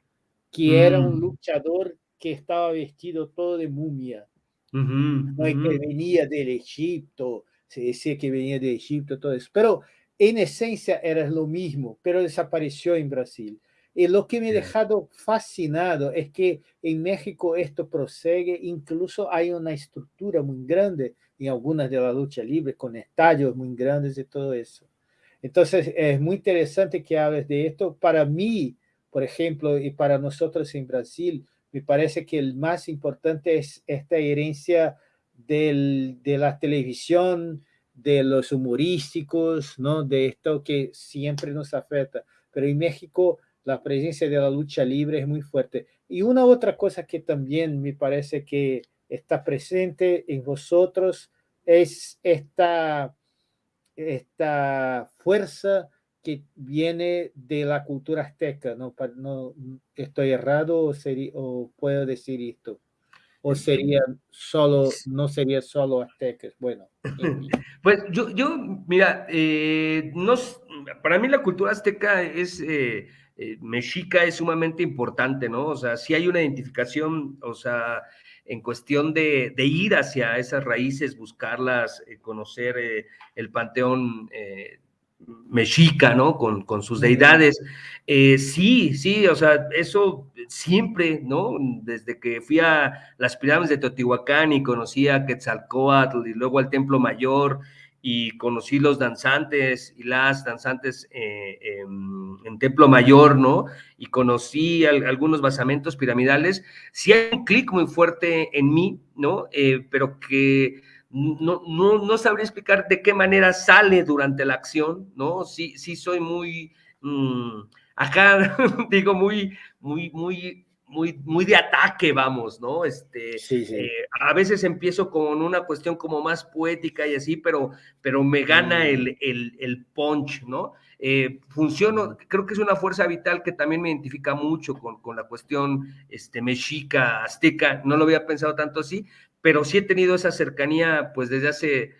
que era un mm. luchador que estaba vestido todo de mumia. no es que venía del Egipto, se decía que venía de Egipto, todo eso, pero en esencia era lo mismo, pero desapareció en Brasil. Y lo que me ha dejado fascinado es que en México esto prosigue, incluso hay una estructura muy grande en algunas de las luchas libres, con estadios muy grandes y todo eso. Entonces, es muy interesante que hables de esto. Para mí, por ejemplo, y para nosotros en Brasil, me parece que el más importante es esta herencia del, de la televisión, de los humorísticos, ¿no? de esto que siempre nos afecta. Pero en México la presencia de la lucha libre es muy fuerte. Y una otra cosa que también me parece que está presente en vosotros es esta, esta fuerza que viene de la cultura azteca, ¿no? no ¿Estoy errado o, sería, o puedo decir esto? ¿O sería solo, no sería solo aztecas? Bueno. Pues yo, yo mira, eh, no, para mí la cultura azteca es... Eh, eh, mexica es sumamente importante, ¿no? O sea, si hay una identificación, o sea, en cuestión de, ir hacia esas raíces, buscarlas, eh, conocer eh, el panteón mexica, ¿no? Con, con sus deidades. sí, sí, o sea, eso siempre, ¿no? Desde que fui a las pirámides de Teotihuacán y conocí a Quetzalcoatl y luego al Templo Mayor y conocí los danzantes y las danzantes eh, en, Templo Mayor, ¿no? Y conocí algunos basamentos piramidales. Sí hay un clic muy fuerte en mí, ¿no? Eh, pero que no, no, no, sabría explicar de qué manera sale durante la acción, ¿no? Sí, sí soy muy, mm, acá digo, muy, muy, muy muy, muy de ataque, vamos, ¿no? Este, eh, a veces empiezo con una cuestión como más poética y así, pero, pero me gana mm. el, el, el, punch, ¿no? Eh, funciono, creo que es una fuerza vital que también me identifica mucho con, con la cuestión este, mexica, azteca, no lo había pensado tanto así, pero sí he tenido esa cercanía pues desde hace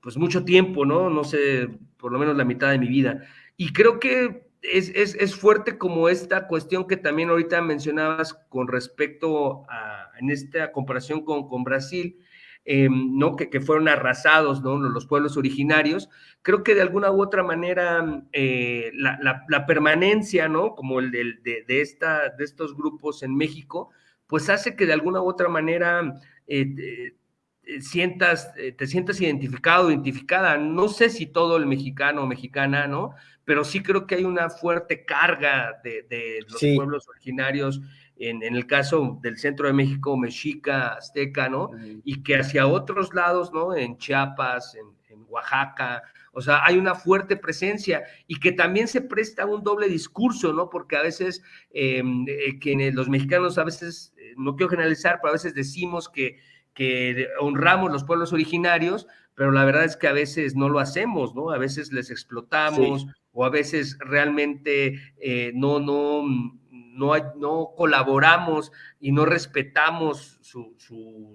pues mucho tiempo, ¿no? No sé, por lo menos la mitad de mi vida. Y creo que es, fuerte como esta cuestión que también ahorita mencionabas con respecto a, en esta comparación con, con Brasil, em, ¿no? Que, que, fueron arrasados, ¿no? Los pueblos originarios. Creo que de alguna u otra manera eh, la, permanencia, ¿no? Como el de, de, esta, de estos grupos en México, pues hace que de alguna u otra manera eh, sientas, eh, te sientas identificado, identificada. No sé si todo el mexicano o mexicana, ¿no? Pero sí creo que hay una fuerte carga de, los pueblos originarios, en, el caso del centro de México, mexica, azteca, ¿no? Y que hacia otros lados, ¿no? En Chiapas, en, Oaxaca, o sea, hay una fuerte presencia y que también se presta un doble discurso, ¿no? Porque a veces, em, eh, los mexicanos a veces, eh, no quiero generalizar, pero a veces decimos que, que honramos los pueblos originarios, pero la verdad es que a veces no lo hacemos, ¿no? A veces les explotamos, o a veces realmente eh, no, no, no, no, colaboramos y no respetamos su,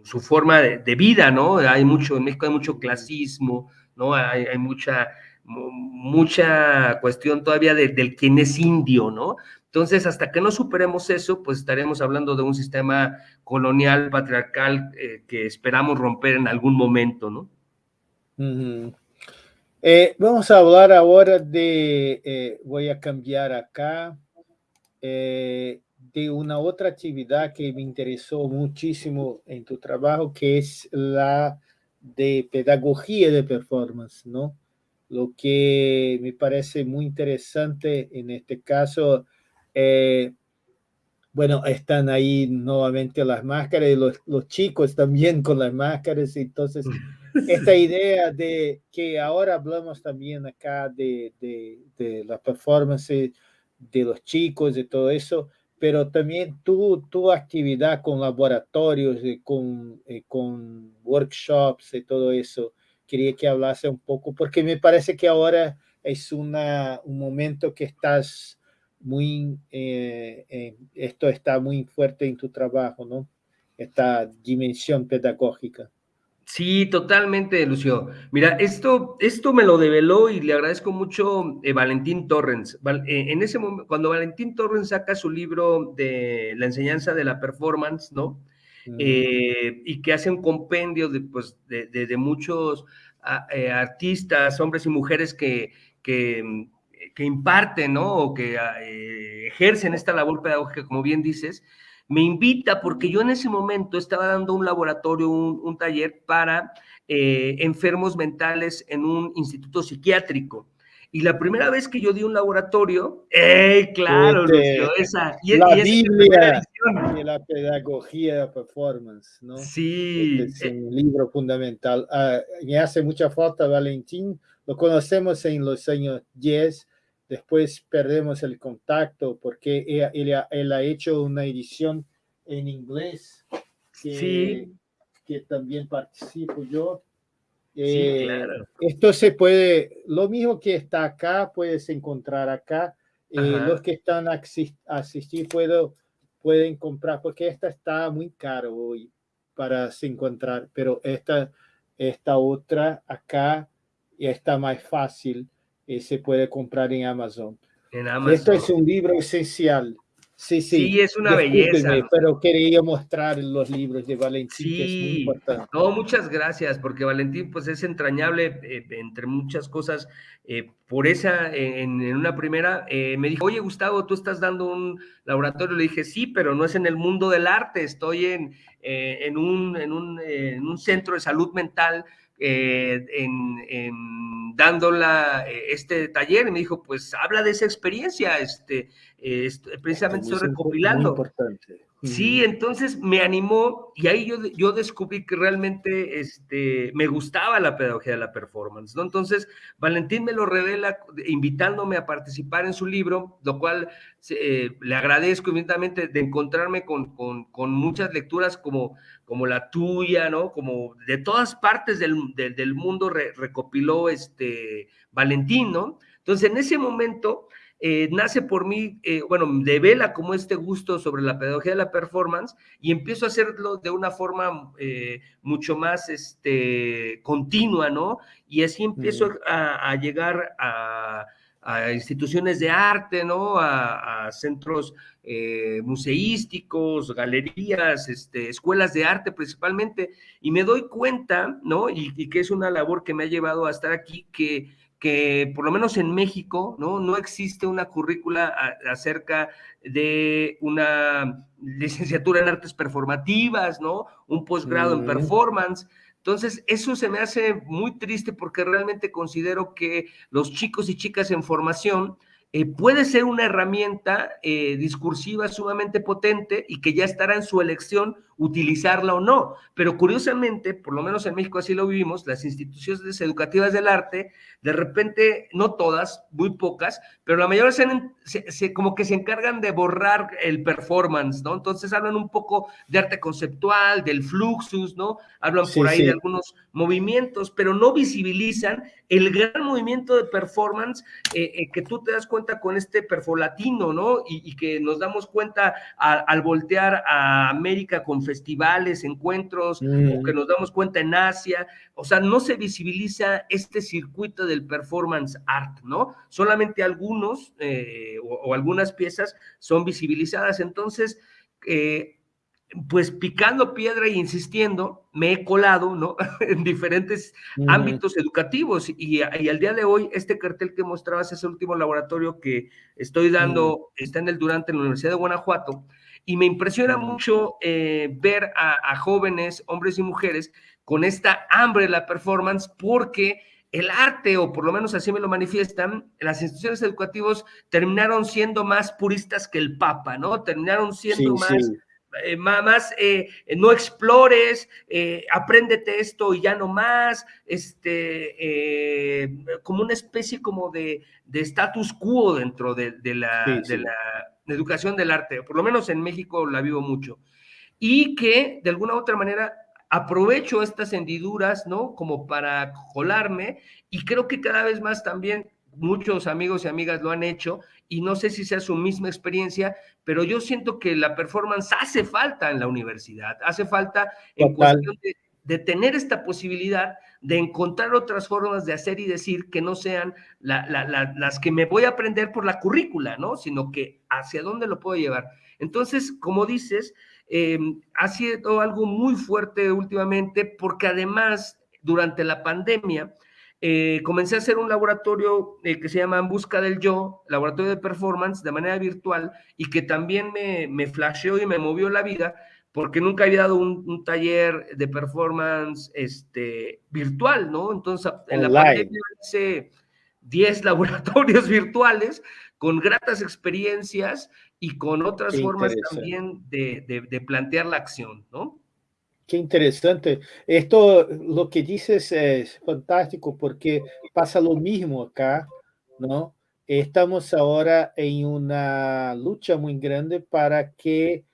su, forma de, vida, ¿no? Hay mucho, en México hay mucho clasismo, ¿no? Hay, mucha, mucha cuestión todavía del quién es indio, ¿no? Entonces, hasta que no superemos eso, pues estaremos hablando de un sistema colonial, patriarcal, eh, que esperamos romper en algún momento, ¿no? Eh, vamos a hablar ahora de, eh, voy a cambiar acá, eh, de una otra actividad que me interesó muchísimo en tu trabajo, que es la de pedagogía de performance, ¿no? Lo que me parece muy interesante en este caso, eh, bueno, están ahí nuevamente las máscaras y los, los, chicos también con las máscaras. Entonces, esta idea de que ahora hablamos también acá de, de, la performance de los chicos, de todo eso, pero también tu, tu actividad con laboratorios, y con, eh, con workshops y todo eso, quería que hablase un poco, porque me parece que ahora es una, un momento que estás muy, eh, eh, esto está muy fuerte en tu trabajo, ¿no? Esta dimensión pedagógica. Sí, totalmente, Lucio. Mira, esto, esto me lo develó y le agradezco mucho eh, Valentín Torrens. Eh, en ese momento, cuando Valentín Torrens saca su libro de la enseñanza de la performance, ¿no? Eh, y que hace un compendio de, pues, de, muchos artistas, hombres y mujeres que, que, que imparten, ¿no? O que ejercen esta labor pedagógica, como bien dices me invita porque yo en ese momento estaba dando un laboratorio, un, taller para eh, enfermos mentales en un instituto psiquiátrico. Y la primera vez que yo di un laboratorio, ¡eh, claro, Lucio, esa! Y, la Biblia de la pedagogía de performance, ¿no? Sí. Este es un libro fundamental. Ah, me hace mucha falta Valentín, lo conocemos en los años 10, después perdemos el contacto porque él, él, ha hecho una edición en inglés que, que también participo yo. Sí, eh, claro. Esto se puede, lo mismo que está acá, puedes encontrar acá. Eh, los que están a asistir puedo, pueden comprar, porque esta está muy caro hoy para se encontrar, pero esta, esta otra acá está más fácil y se puede comprar en Amazon. En Amazon. Esto es un libro esencial. Sí, sí. Sí, es una belleza. Pero quería mostrar los libros de Valentín, que es muy importante. No, muchas gracias, porque Valentín, pues es entrañable, eh, entre muchas cosas. Eh, por esa, en, una primera, eh, me dijo, oye, Gustavo, tú estás dando un laboratorio. Le dije, sí, pero no es en el mundo del arte, estoy en, en, un, en, un, en un centro de salud mental eh, en, dándola eh, este taller y me dijo, pues habla de esa experiencia, este, precisamente estoy recopilando. Sí, entonces me animó y ahí yo, yo descubrí que realmente este, me gustaba la pedagogía de la performance, ¿no? Entonces, Valentín me lo revela invitándome a participar en su libro, lo cual eh, le agradezco inmediatamente de encontrarme con, con, muchas lecturas como, como la tuya, ¿no? Como de todas partes del, del, mundo recopiló este Valentín, ¿no? Entonces, en ese momento eh, nace por mí, eh, bueno, devela como este gusto sobre la pedagogía de la performance y empiezo a hacerlo de una forma eh, mucho más este, continua, ¿no? Y así empiezo a, llegar a, instituciones de arte, ¿no? A, centros museísticos, galerías, este, escuelas de arte principalmente, y me doy cuenta, ¿no? y que es una labor que me ha llevado a estar aquí, que que por lo menos en México, ¿no? No existe una currícula acerca de una licenciatura en artes performativas, ¿no? Un posgrado en performance. Entonces, eso se me hace muy triste porque realmente considero que los chicos y chicas en formación eh, puede ser una herramienta eh, discursiva sumamente potente y que ya estará en su elección utilizarla o no. Pero curiosamente, por lo menos en México así lo vivimos, las instituciones educativas del arte, de repente, no todas, muy pocas, pero la mayoría se, como que se encargan de borrar el performance, ¿no? Entonces hablan un poco de arte conceptual, del fluxus, ¿no? Hablan por ahí de algunos movimientos, pero no visibilizan el gran movimiento de performance eh, eh, que tú te das cuenta con este perfolatino, ¿no? Y, que nos damos cuenta al voltear a América con festivales, encuentros, o mm. que nos damos cuenta en Asia, o sea, no se visibiliza este circuito del performance art, ¿no? Solamente algunos eh, o, algunas piezas son visibilizadas, entonces, eh, pues picando piedra e insistiendo, me he colado, ¿no? en diferentes mm. ámbitos educativos y, al día de hoy, este cartel que mostrabas, ese último laboratorio que estoy dando, mm. está en el Durante en la Universidad de Guanajuato, y me impresiona mucho eh, ver a, jóvenes, hombres y mujeres, con esta hambre de la performance, porque el arte, o por lo menos así me lo manifiestan, las instituciones educativas terminaron siendo más puristas que el Papa, ¿no? Terminaron siendo más... Eh, más, eh, no explores, eh, apréndete esto y ya no más, este, como una especie como de, status quo dentro de, la, de la educación del arte, por lo menos en México la vivo mucho, y que de alguna u otra manera aprovecho estas hendiduras, ¿no? Como para colarme y creo que cada vez más también muchos amigos y amigas lo han hecho y no sé si sea su misma experiencia, pero yo siento que la performance hace falta en la universidad, hace falta en cuestión de, tener esta posibilidad de encontrar otras formas de hacer y decir que no sean las que me voy a aprender por la currícula, ¿no? Sino que hacia dónde lo puedo llevar. Entonces, como dices, eh, ha sido algo muy fuerte últimamente porque además, durante la pandemia, eh, comencé a hacer un laboratorio eh, que se llama En Busca del Yo, laboratorio de performance de manera virtual y que también me, me flasheó y me movió la vida porque nunca había dado un, taller de performance este, virtual, ¿no? Entonces, en la pandemia hice 10 laboratorios virtuales con gratas experiencias y con otras formas también de, de, de plantear la acción, ¿no? Qué interesante. Esto, lo que dices es fantástico porque pasa lo mismo acá, ¿no? Estamos ahora en una lucha muy grande para que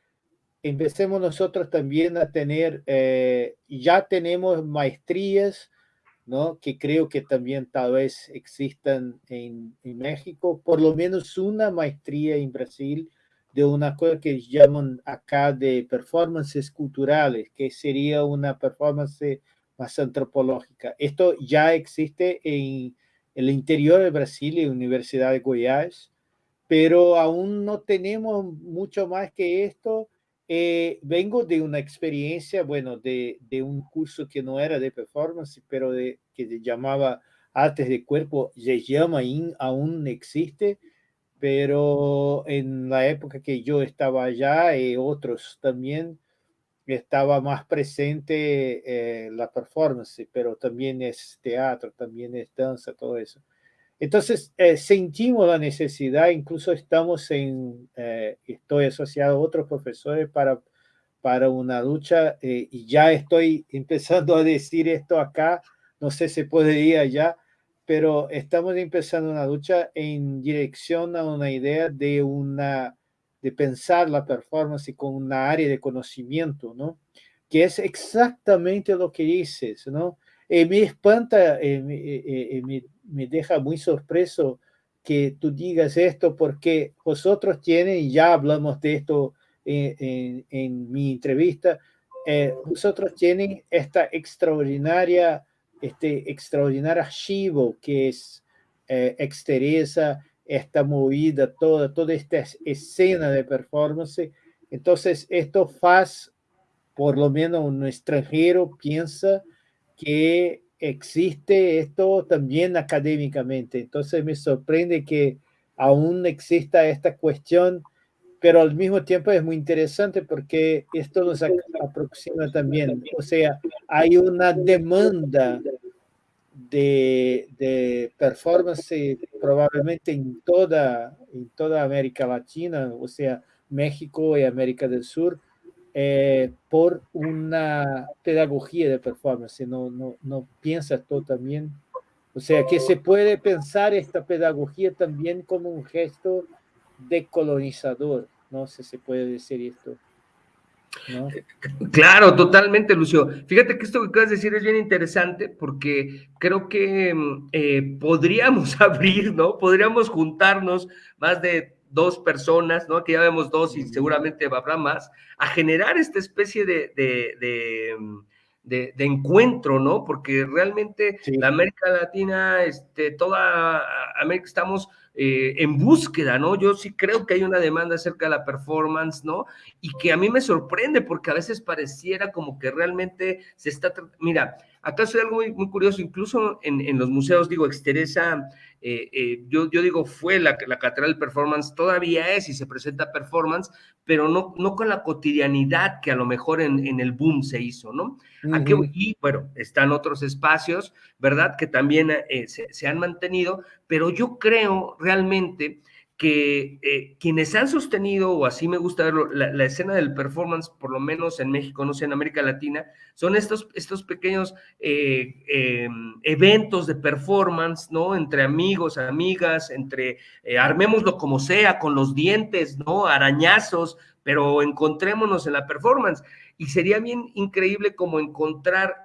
empecemos nosotros también a tener, eh, ya tenemos maestrías, ¿no? Que creo que también tal vez existan en, en México, por lo menos una maestría en Brasil, de una cosa que llaman acá de performances culturales, que sería una performance más antropológica. Esto ya existe en el interior de Brasil, en la Universidad de Goiás, pero aún no tenemos mucho más que esto. Eh, vengo de una experiencia, bueno, de, de, un curso que no era de performance, pero de, que se llamaba Artes de Cuerpo, se llama, aún existe, pero en la época que yo estaba allá y otros también estaba más presente eh, la performance, pero también es teatro, también es danza, todo eso. Entonces, eh, sentimos la necesidad, incluso estamos en, eh, estoy asociado a otros profesores para, para una lucha y ya estoy empezando a decir esto acá, no sé si ir allá, pero estamos empezando una lucha en dirección a una idea de una de pensar la performance con una área de conocimiento, ¿no? Que es exactamente lo que dices, ¿no? Me espanta, eh, eh, me, me, deja muy sorpreso que tú digas esto porque vosotros tienen, ya hablamos de esto en, en, mi entrevista, eh, vosotros tienen esta extraordinaria este extraordinario archivo que es eh, Exteresa, esta movida, toda, toda esta escena de performance. Entonces, esto hace, por lo menos un extranjero piensa que existe esto también académicamente. Entonces, me sorprende que aún exista esta cuestión, pero al mismo tiempo es muy interesante porque esto nos aproxima también. O sea, hay una demanda de, performance probablemente en toda, en toda América Latina, o sea, México y América del Sur, eh, por una pedagogía de performance. No, no, no piensas tú también. O sea, que se puede pensar esta pedagogía también como un gesto decolonizador. No sé si se puede decir esto. Claro, totalmente, Lucio. Fíjate que esto que acabas de decir es bien interesante porque creo que eh, podríamos abrir, ¿no? Podríamos juntarnos más de dos personas, ¿no? Que ya vemos dos y seguramente habrá más, a generar esta especie de, de, mm, encuentro, ¿no? Porque realmente la América Latina, este, toda América estamos eh, en búsqueda, ¿no? Yo sí creo que hay una demanda acerca de la performance, ¿no? Y que a mí me sorprende porque a veces pareciera como que realmente se está, mira, acá es algo muy, curioso, incluso en, los museos, digo, Exteresa, eh, eh, yo, yo digo, fue la, la catedral performance, todavía es y se presenta performance, pero no, no con la cotidianidad que a lo mejor en, el boom se hizo, ¿no? y bueno, están otros espacios, ¿verdad? Que también eh, se, se han mantenido, pero yo creo realmente que eh, quienes han sostenido, o así me gusta verlo, la, escena del performance, por lo menos en México, no sé, en América Latina, son estos, estos pequeños eh, em, eventos de performance, ¿no? Entre amigos, amigas, entre eh, armémoslo como sea, con los dientes, ¿no? Arañazos, pero encontrémonos en la performance. Y sería bien increíble como encontrar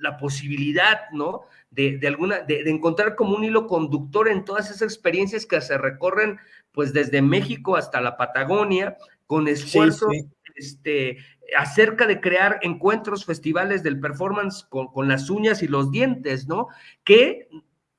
la posibilidad, ¿no? De, alguna, de, encontrar como un hilo conductor en todas esas experiencias que se recorren, pues desde México hasta la Patagonia, con esfuerzos Este, acerca de crear encuentros, festivales del performance con, con, las uñas y los dientes, ¿no? Que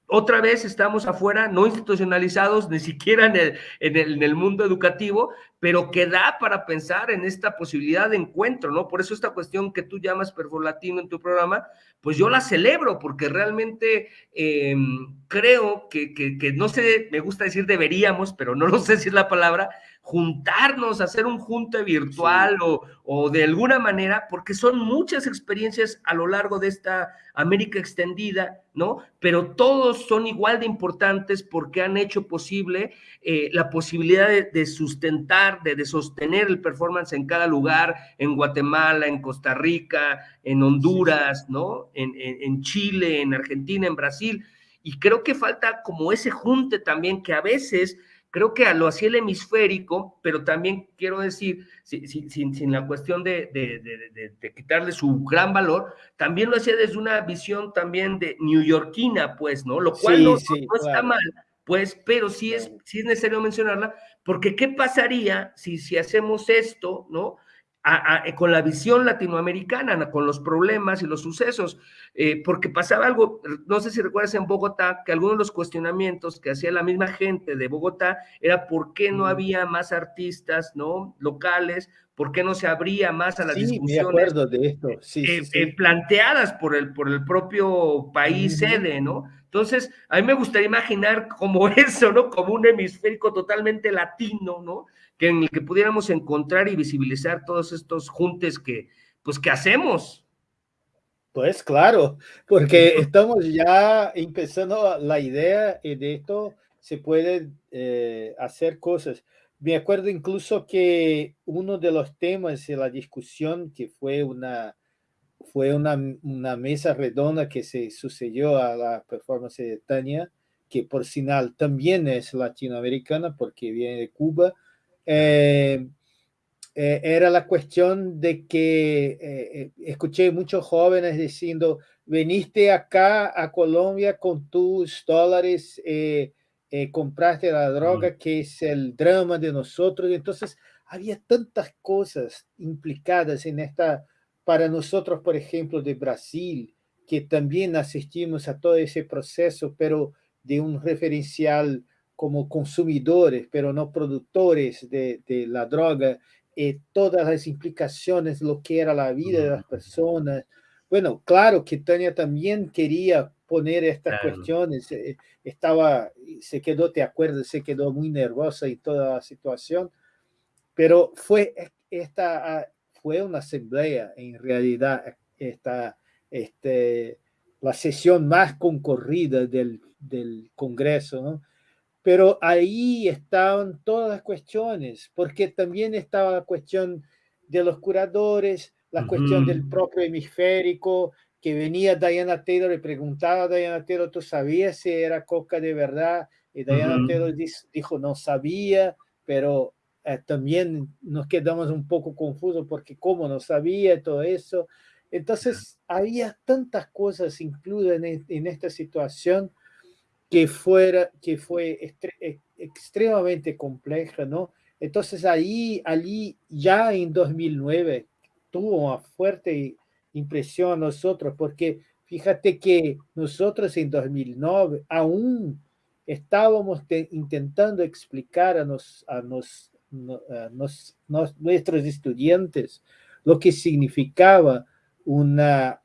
otra vez estamos afuera, no institucionalizados, ni siquiera en el, en el, mundo educativo, pero que da para pensar en esta posibilidad de encuentro, ¿no? Por eso esta cuestión que tú llamas perfolatino en tu programa, pues yo la celebro, porque realmente em, creo que, que, no sé, me gusta decir deberíamos, pero no lo sé si es la palabra, juntarnos, hacer un junte virtual o, o, de alguna manera, porque son muchas experiencias a lo largo de esta América extendida, ¿no? Pero todos son igual de importantes porque han hecho posible eh, la posibilidad de, sustentar, de, sostener el performance en cada lugar, en Guatemala, en Costa Rica, en Honduras, ¿no? En, en Chile, en Argentina, en Brasil. Y creo que falta como ese junte también que a veces Creo que lo hacía el hemisférico, pero también quiero decir, sin, la cuestión de, quitarle su gran valor, también lo hacía desde una visión también de neoyorquina, pues, ¿no? Lo cual no, está mal, pues, pero sí es, sí es necesario mencionarla, porque ¿qué pasaría si, si hacemos esto, ¿no? Eh, con la visión latinoamericana, con los problemas y los sucesos, eh, porque pasaba algo, no sé si recuerdas en Bogotá, que algunos de los cuestionamientos que hacía la misma gente de Bogotá era por qué no había más artistas ¿no? locales, por qué no se abría más a las discusiones de esto. Eh, planteadas por el, por el propio país sede, ¿no? Entonces, a mí me gustaría imaginar como eso, ¿no? Como un hemisférico totalmente latino, ¿no? Que en el que pudiéramos encontrar y visibilizar todos estos juntes que, pues, que hacemos. Pues claro, porque estamos ya empezando la idea y de esto se puede eh, hacer cosas. Me acuerdo incluso que uno de los temas de la discusión que fue una, fue una, una mesa redonda que se sucedió a la performance de Tania, que por final también es latinoamericana porque viene de Cuba, eh, eh, era la cuestión de que eh, escuché muchos jóvenes diciendo, veniste acá a Colombia con tus dólares, compraste la droga, que es el drama de nosotros. Entonces, había tantas cosas implicadas en esta, para nosotros, por ejemplo, de Brasil, que también asistimos a todo ese proceso, pero de un referencial como consumidores, pero no productores de, de la droga, eh, todas las implicaciones, lo que era la vida de las personas. Bueno, claro que Tania también quería poner estas cuestiones, eh, estaba, se quedó, te acuerdas, se quedó muy nerviosa y toda la situación, pero fue, esta, ah, fue una asamblea, en realidad, esta, este, la sesión más concurrida del, del Congreso, ¿no? Pero ahí estaban todas las cuestiones, porque también estaba la cuestión de los curadores, la cuestión del propio hemisférico, que venía Diana Taylor y preguntaba a Diana Taylor, ¿tú sabías si era coca de verdad? Y Diana Taylor dijo, no sabía, pero eh, también nos quedamos un poco confusos porque cómo no sabía todo eso. Entonces, había tantas cosas incluidas en, en esta situación que, fuera, que fue extremadamente compleja, ¿no? Entonces ahí, allí ya en 2009 tuvo una fuerte impresión a nosotros, porque fíjate que nosotros en 2009 aún estábamos intentando explicar a, nos, a, nos, a nos, nuestros estudiantes lo que significaba una,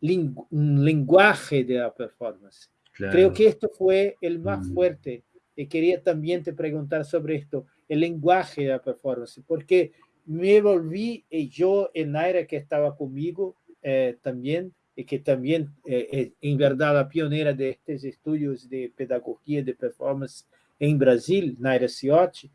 un lenguaje de la performance. Creo que esto fue el más mm. fuerte. Y quería también te preguntar sobre esto, el lenguaje de la performance, porque me volví, y yo, en Naira que estaba conmigo eh, también, y que también eh, es en verdad la pionera de estos estudios de pedagogía de performance en Brasil, Naira Ciotti,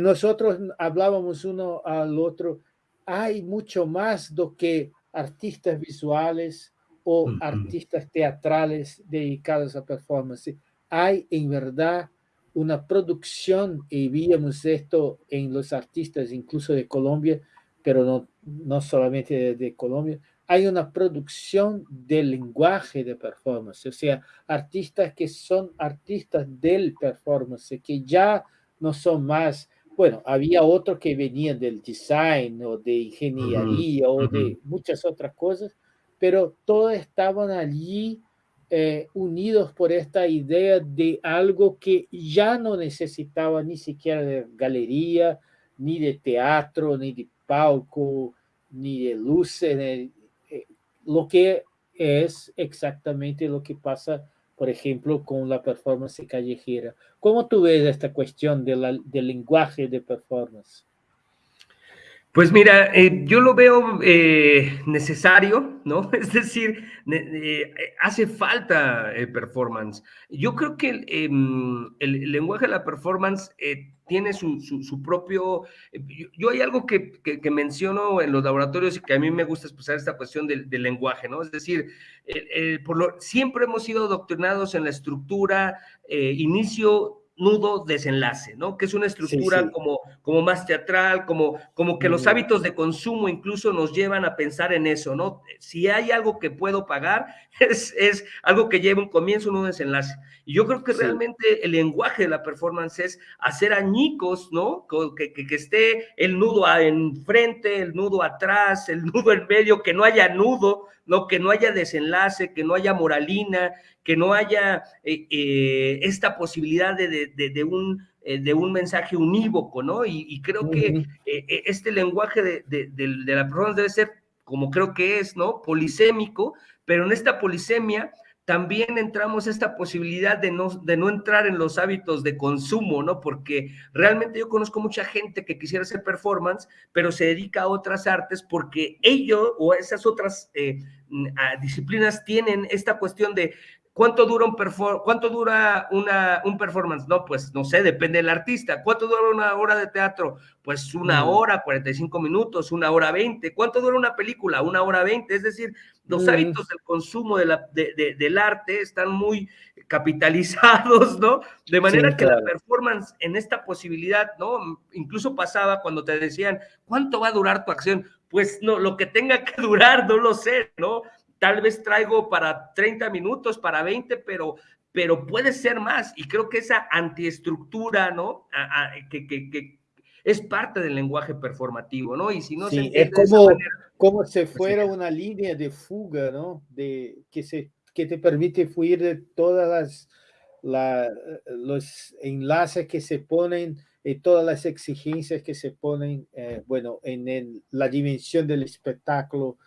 nosotros hablábamos uno al otro, hay mucho más do que artistas visuales o artistas teatrales dedicados a performance. Hay en verdad una producción, y vimos esto en los artistas incluso de Colombia, pero no, no solamente de, Colombia, hay una producción del lenguaje de performance, o sea, artistas que son artistas del performance, que ya no son más, bueno, había otros que venían del design o de ingeniería o de muchas otras cosas, pero todos estaban allí eh, unidos por esta idea de algo que ya no necesitaba ni siquiera de galería, ni de teatro, ni de palco, ni de luces, eh, lo que es exactamente lo que pasa, por ejemplo, con la performance callejera. ¿Cómo tú ves esta cuestión del lenguaje de performance? Pues mira, eh, yo lo veo eh, necesario, ¿no? Es decir, eh, hace falta performance. Yo creo que em, el, lenguaje de la performance tiene su, propio... Yo, hay algo que, menciono en los laboratorios y que a mí me gusta expresar esta cuestión del, lenguaje, ¿no? Es decir, por lo, siempre hemos sido doctrinados en la estructura, inicio, nudo desenlace, ¿no? Que es una estructura Como, como más teatral, como, como que los hábitos de consumo incluso nos llevan a pensar en eso, ¿no? Si hay algo que puedo pagar, es, es algo que lleva un comienzo, un desenlace. Y yo creo que realmente el lenguaje de la performance es hacer añicos, ¿no? Que, que, que esté el nudo enfrente, el nudo atrás, el nudo en medio, que no haya nudo, ¿no? Que no haya desenlace, que no haya moralina, que no haya eh, eh, esta posibilidad de, un, eh, de un mensaje unívoco, ¿no? Y, creo que este lenguaje de, la persona debe ser, como creo que es, ¿no? Polisémico, pero en esta polisemia también entramos esta posibilidad de no, de no entrar en los hábitos de consumo, ¿no? Porque realmente yo conozco mucha gente que quisiera hacer performance, pero se dedica a otras artes porque ellos o esas otras eh, disciplinas tienen esta cuestión de ¿Cuánto dura un cuánto dura una, un performance? No, pues no sé, depende del artista. ¿Cuánto dura una hora de teatro? Pues una mm. hora, 45 minutos, una hora 20. ¿Cuánto dura una película? Una hora 20. Es decir, los mm. hábitos del consumo de la, de, del arte están muy capitalizados, ¿no? De manera que la performance en esta posibilidad, ¿no? Incluso pasaba cuando te decían, ¿cuánto va a durar tu acción? Pues no, lo que tenga que durar, no lo sé, ¿no? tal vez traigo para 30 minutos, para 20, pero, pero puede ser más. Y creo que esa antiestructura, ¿no? que, es parte del lenguaje performativo, ¿no? Y si no se es como, como si pues fuera una línea de fuga, ¿no? De, que, se, que te permite fluir de todas las los enlaces que se ponen y todas las exigencias que se ponen, eh, bueno, en la dimensión del espectáculo,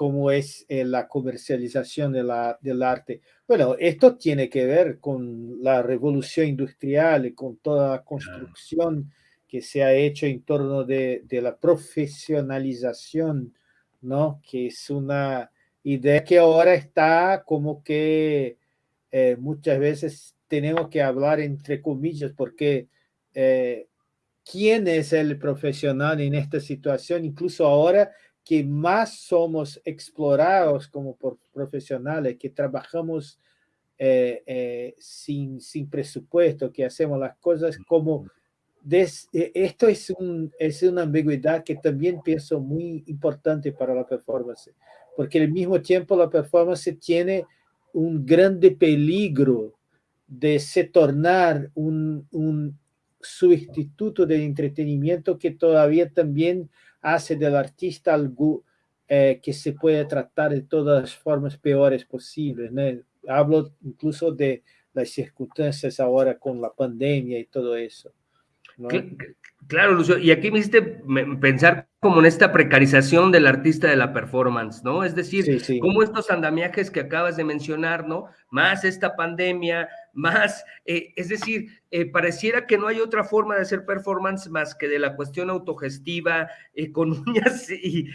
como es eh, la comercialización de la, del arte. Bueno, esto tiene que ver con la revolución industrial y con toda la construcción que se ha hecho en torno de, de la profesionalización, ¿no? Que es una idea que ahora está como que eh, muchas veces tenemos que hablar entre comillas porque eh, quién es el profesional en esta situación, incluso ahora que más somos explorados como profesionales, que trabajamos eh, eh, sin, sin presupuesto, que hacemos las cosas como... Eh, esto es, un, es una ambigüedad que también pienso muy importante para la performance, porque al mismo tiempo la performance tiene un grande peligro de se tornar un, un sustituto del entretenimiento que todavía también hace del artista algo eh, que se puede tratar de todas las formas peores posibles. Hablo incluso de las circunstancias ahora con la pandemia y todo eso. Claro, Lucio, y aquí me hiciste pensar como en esta precarización del artista de la performance, ¿no? Es decir, como estos andamiajes que acabas de mencionar, ¿no? Más esta pandemia, más, eh, es decir, eh, pareciera que no hay otra forma de hacer performance más que de la cuestión autogestiva, eh, con uñas y,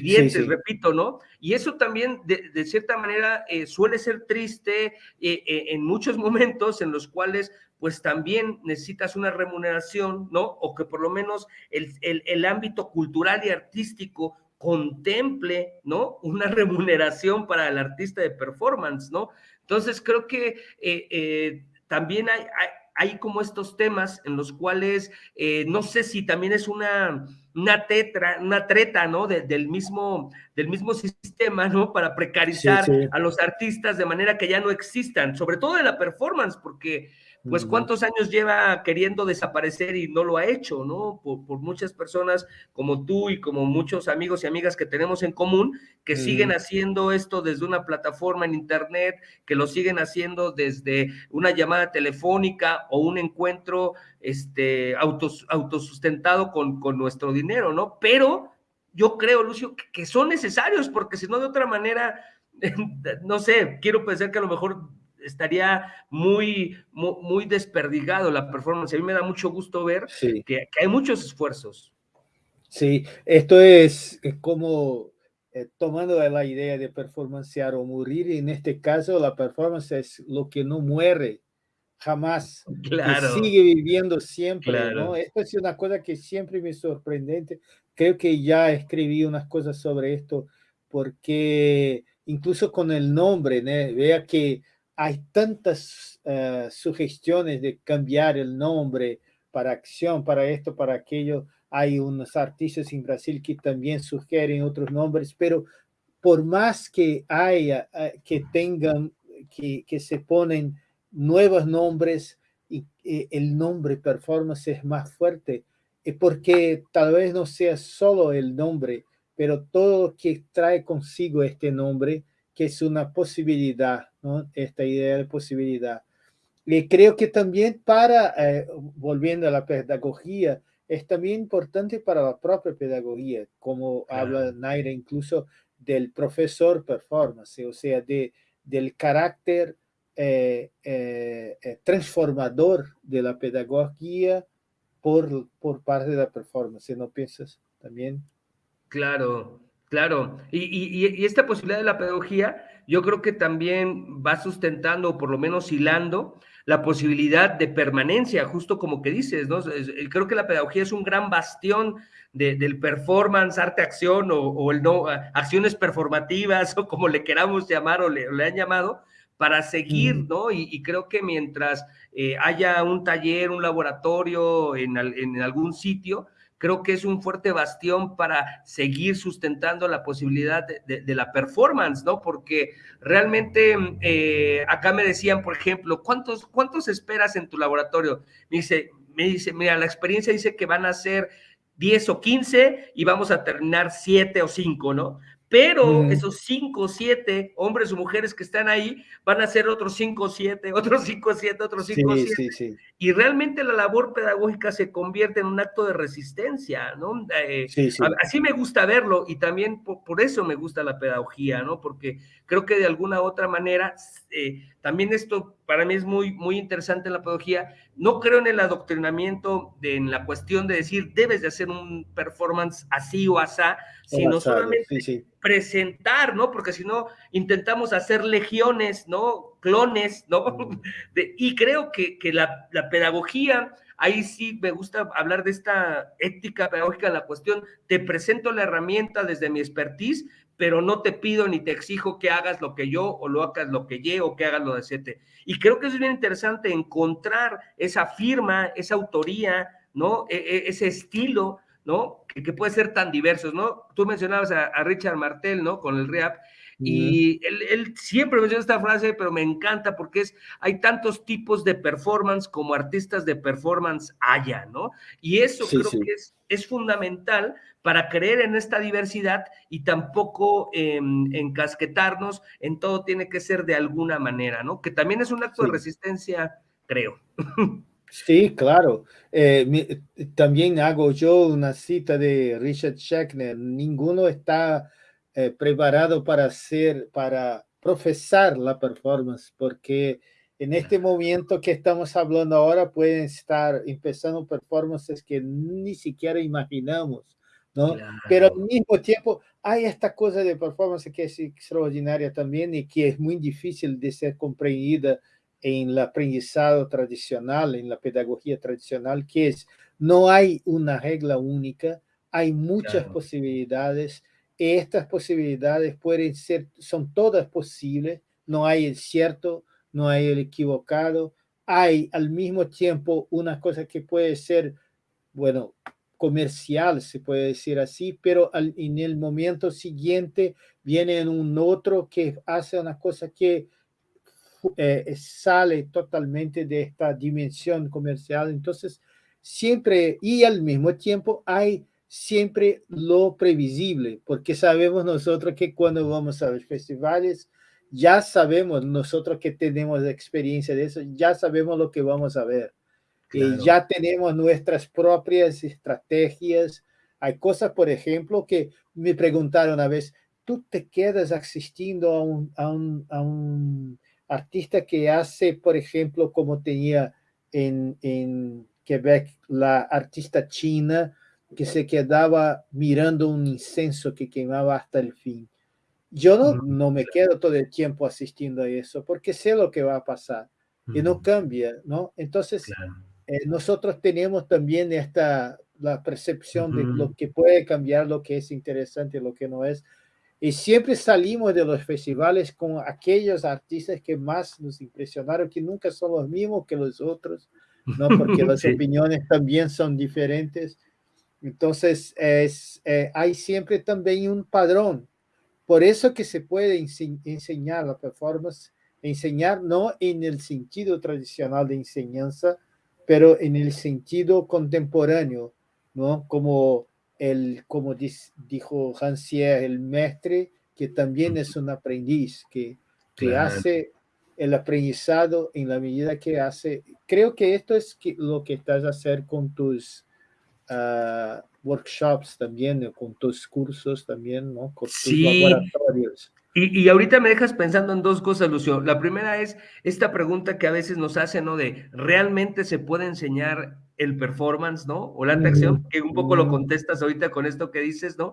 dientes, repito, ¿no? Y eso también, de, de cierta manera, suele ser triste en muchos momentos en los cuales pues también necesitas una remuneración, ¿no? O que por lo menos el, ámbito cultural y artístico contemple, ¿no? Una remuneración para el artista de performance, ¿no? Entonces creo que eh, eh, también hay, hay, como estos temas en los cuales eh, no sé si también es una, una, tetra, una treta, ¿no? del, mismo, del mismo sistema, ¿no? Para precarizar a los artistas de manera que ya no existan, sobre todo en la performance, porque pues cuántos años lleva queriendo desaparecer y no lo ha hecho, ¿no? Por, muchas personas como tú y como muchos amigos y amigas que tenemos en común, que siguen haciendo esto desde una plataforma en Internet, que lo siguen haciendo desde una llamada telefónica o un encuentro este, autos, autosustentado con, con nuestro dinero, ¿no? Pero yo creo, Lucio, que son necesarios, porque si no, de otra manera, no sé, quiero pensar que a lo mejor estaría muy, muy, desperdigado la performance. A mí me da mucho gusto ver que, hay muchos esfuerzos. Sí, esto es, como eh, tomando la idea de performancear o morir, en este caso la performance es lo que no muere jamás, claro. sigue viviendo siempre, ¿no? Esto es una cosa que siempre me sorprendente. Creo que ya escribí unas cosas sobre esto porque incluso con el nombre, vea que hay tantas eh, sugestiones de cambiar el nombre para acción, para esto, para aquello. Hay unos artistas en Brasil que también sugieren otros nombres, pero por más que haya, eh, que tengan, que, que se ponen nuevos nombres y eh, el nombre performance es más fuerte, porque tal vez no sea solo el nombre, pero todo lo que trae consigo este nombre, que es una posibilidad, ¿no? esta idea de posibilidad. Y creo que también para, eh, volviendo a la pedagogía, es también importante para la propia pedagogía, como habla Naira incluso del profesor performance, o sea, de, del carácter eh, eh, transformador de la pedagogía por, por parte de la performance, ¿no piensas también? Claro, Claro, y, esta posibilidad de la pedagogía, yo creo que también va sustentando, o por lo menos hilando, la posibilidad de permanencia, justo como que dices, ¿no? Creo que la pedagogía es un gran bastión del performance, arte-acción, o, el no, acciones performativas, o como le queramos llamar, o le, han llamado, para seguir, ¿no? Y, creo que mientras eh, haya un taller, un laboratorio en, en algún sitio, creo que es un fuerte bastión para seguir sustentando la posibilidad de, la performance, ¿no? Porque realmente eh, acá me decían, por ejemplo, ¿cuántos, ¿cuántos esperas en tu laboratorio? Me dice, me dice, mira, la experiencia dice que van a ser 10 o 15 y vamos a terminar 7 o 5, ¿no? Pero esos cinco o siete hombres o mujeres que están ahí van a ser otros cinco o siete, otros cinco o siete, otros cinco o siete. Y realmente la labor pedagógica se convierte en un acto de resistencia, ¿no? Eh, así me gusta verlo y también por, eso me gusta la pedagogía, ¿no? Porque creo que de alguna u otra manera, eh, también esto para mí es muy, muy interesante la pedagogía. No creo en el adoctrinamiento, en la cuestión de decir, debes de hacer un performance así o asá, sino solamente presentar, ¿no? Porque si no, intentamos hacer legiones, ¿no? Clones, ¿no? Y creo que, que la, la pedagogía ahí sí me gusta hablar de esta ética pedagógica en la cuestión, te presento la herramienta desde mi expertise, pero no te pido ni te exijo que hagas lo que yo o lo hagas lo que yo o que hagas lo de siete. Y creo que es bien interesante encontrar esa firma, esa autoría, ¿no? E, e, ese estilo, ¿no? Que, puede ser tan diversos, ¿no? Tú mencionabas a, a Richard Martel, ¿no? Con el rap. Y él, siempre menciona esta frase, pero me encanta porque es, hay tantos tipos de performance como artistas de performance haya, ¿no? Y eso creo que es, es fundamental para creer en esta diversidad y tampoco em, encasquetarnos en todo tiene que ser de alguna manera, ¿no? Que también es un acto de resistencia, creo. Sí, claro. Eh, también hago yo una cita de Richard Schechner. Ninguno está eh, preparado para hacer, para profesar la performance, porque en este momento que estamos hablando ahora pueden estar empezando performances que ni siquiera imaginamos, ¿no? Pero al mismo tiempo hay esta cosa de performance que es extraordinaria también y que es muy difícil de ser comprendida en el aprendizado tradicional, en la pedagogía tradicional, que es no hay una regla única, hay muchas posibilidades estas posibilidades pueden ser, son todas posibles, no hay el cierto, no hay el equivocado, hay al mismo tiempo una cosa que puede ser, bueno, comercial, se puede decir así, pero en el momento siguiente viene un otro que hace una cosa que eh, sale totalmente de esta dimensión comercial. Entonces, siempre y al mismo tiempo hay siempre lo previsible, porque sabemos nosotros que cuando vamos a los festivales, ya sabemos nosotros que tenemos experiencia de eso, ya sabemos lo que vamos a ver. Y ya tenemos nuestras propias estrategias. Hay cosas, por ejemplo, que me preguntaron una vez, ¿tú te quedas asistiendo a un, a un, a un artista que hace, por ejemplo, como tenía en, en Quebec la artista china, que se quedaba mirando un incenso que quemaba hasta el fin. Yo no, no me quedo todo el tiempo asistiendo a eso porque sé lo que va a pasar y no cambia, ¿no? Entonces, eh, nosotros tenemos también esta, la percepción de lo que puede cambiar, lo que es interesante, lo que no es. Y siempre salimos de los festivales con aquellos artistas que más nos impresionaron, que nunca son los mismos que los otros, ¿no? Porque las opiniones también son diferentes. Entonces, es, eh, hay siempre también un padrón. Por eso que se puede enseñar la performance, enseñar no en el sentido tradicional de enseñanza, pero en el sentido contemporáneo, ¿no? Como, el, como dijo Hansier, el maestre, que también es un aprendiz, que, que hace el aprendizado en la medida que hace. Creo que esto es lo que estás a hacer con tus workshops también, con tus cursos también, ¿no? Con tus laboratorios. Y, y, ahorita me dejas pensando en dos cosas, Lucio. La primera es esta pregunta que a veces nos hacen, ¿no? De, ¿realmente se puede enseñar el performance, ¿no? O la acción, que un poco lo contestas ahorita con esto que dices, ¿no?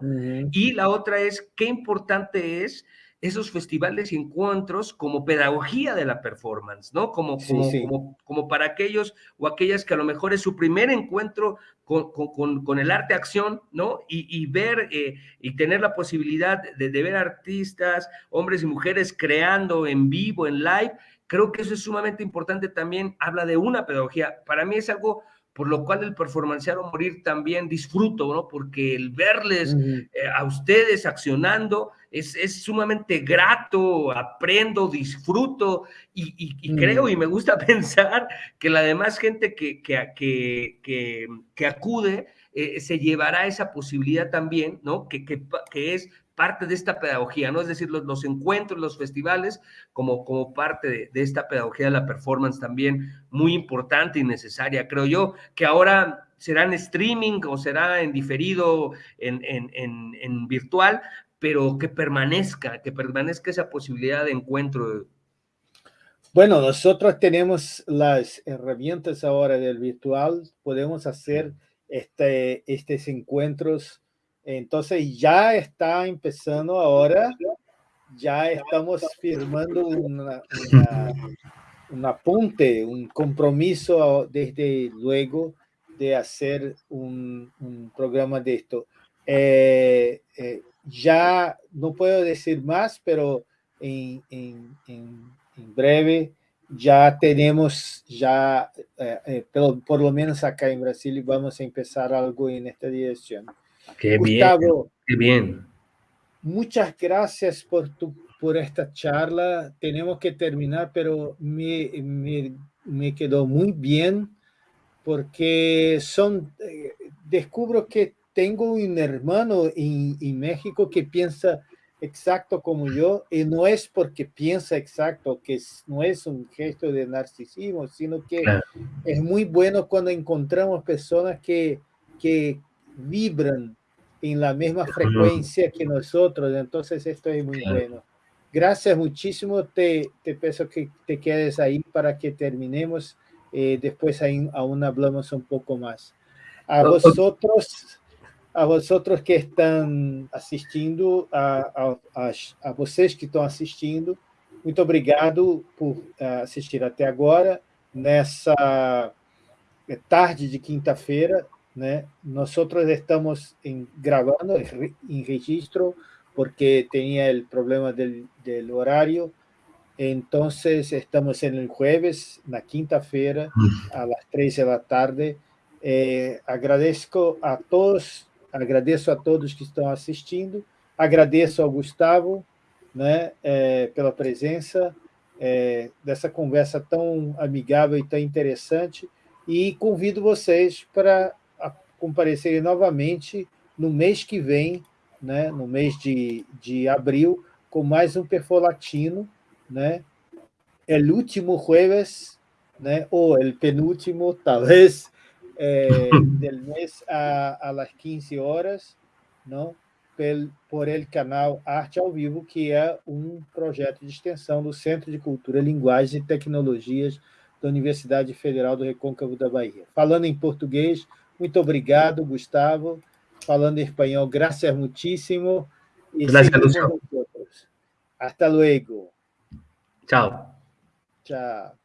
Y la otra es, ¿qué importante es esos festivales y encuentros como pedagogía de la performance, ¿no? Como, como, como, para aquellos o aquellas que a lo mejor es su primer encuentro con, con, con el arte acción, ¿no? Y, y ver eh, y tener la posibilidad de, de ver artistas, hombres y mujeres creando en vivo, en live, creo que eso es sumamente importante también, habla de una pedagogía. Para mí es algo por lo cual el performancear morir también disfruto, ¿no? Porque el verles eh, a ustedes accionando es, es, sumamente grato, aprendo, disfruto y, creo y me gusta pensar que la demás gente que, que, que, que acude eh, se llevará esa posibilidad también, ¿no? Que, que, es parte de esta pedagogía, ¿no? Es decir, los, los encuentros, los festivales, como, como parte de, esta pedagogía de la performance también muy importante y necesaria, creo yo, que ahora será en streaming o será en diferido, en, en, en, virtual, pero que permanezca, que permanezca esa posibilidad de encuentro. Bueno, nosotros tenemos las herramientas ahora del virtual, podemos hacer este, estos encuentros entonces ya está empezando ahora, ya estamos firmando un apunte, un compromiso desde luego de hacer un, programa de esto. Eh, eh, ya no puedo decir más, pero en, en, en, breve ya tenemos, ya, eh, pero por lo menos acá en Brasil, vamos a empezar algo en esta dirección. Qué Gustavo, bien, qué bien. Muchas gracias por, tu, por esta charla. Tenemos que terminar, pero me, me, me quedó muy bien porque son, eh, descubro que tengo un hermano en, en, México que piensa exacto como yo, y no es porque piensa exacto, que no es un gesto de narcisismo, sino que es muy bueno cuando encontramos personas que, que vibran en la misma frecuencia que nosotros, entonces esto es muy bueno. Gracias muchísimo, te, te pido que te quedes ahí para que terminemos, eh, después ahí aún hablamos un poco más. A vosotros, a vosotros que estão assistindo, a, a, a, vocês que estão assistindo, muito obrigado por uh, assistir até agora, nessa tarde de quinta-feira, né? Nós estamos em, gravando em registro, porque tinha o problema do, horário, então estamos no jueves, na quinta-feira, às três da tarde. Eh, agradeço a todos agradeço a todos que estão assistindo, agradeço ao Gustavo né, é, pela presença é, dessa conversa tão amigável e tão interessante, e convido vocês para comparecerem novamente no mês que vem, né, no mês de, de abril, com mais um Perfolatino, né, é o último jueves, né, ou o penúltimo, talvez, eh, del mes a, a, las 15 horas, não? Pel, por el canal Arte ao Vivo, que é um projeto de extensão do Centro de Cultura, Linguagens e Tecnologias da Universidade Federal do Recôncavo da Bahia. Falando em português, muito obrigado, Gustavo. Falando em espanhol, graças muitíssimo. E gracias, Hasta luego. Tchau. Tchau.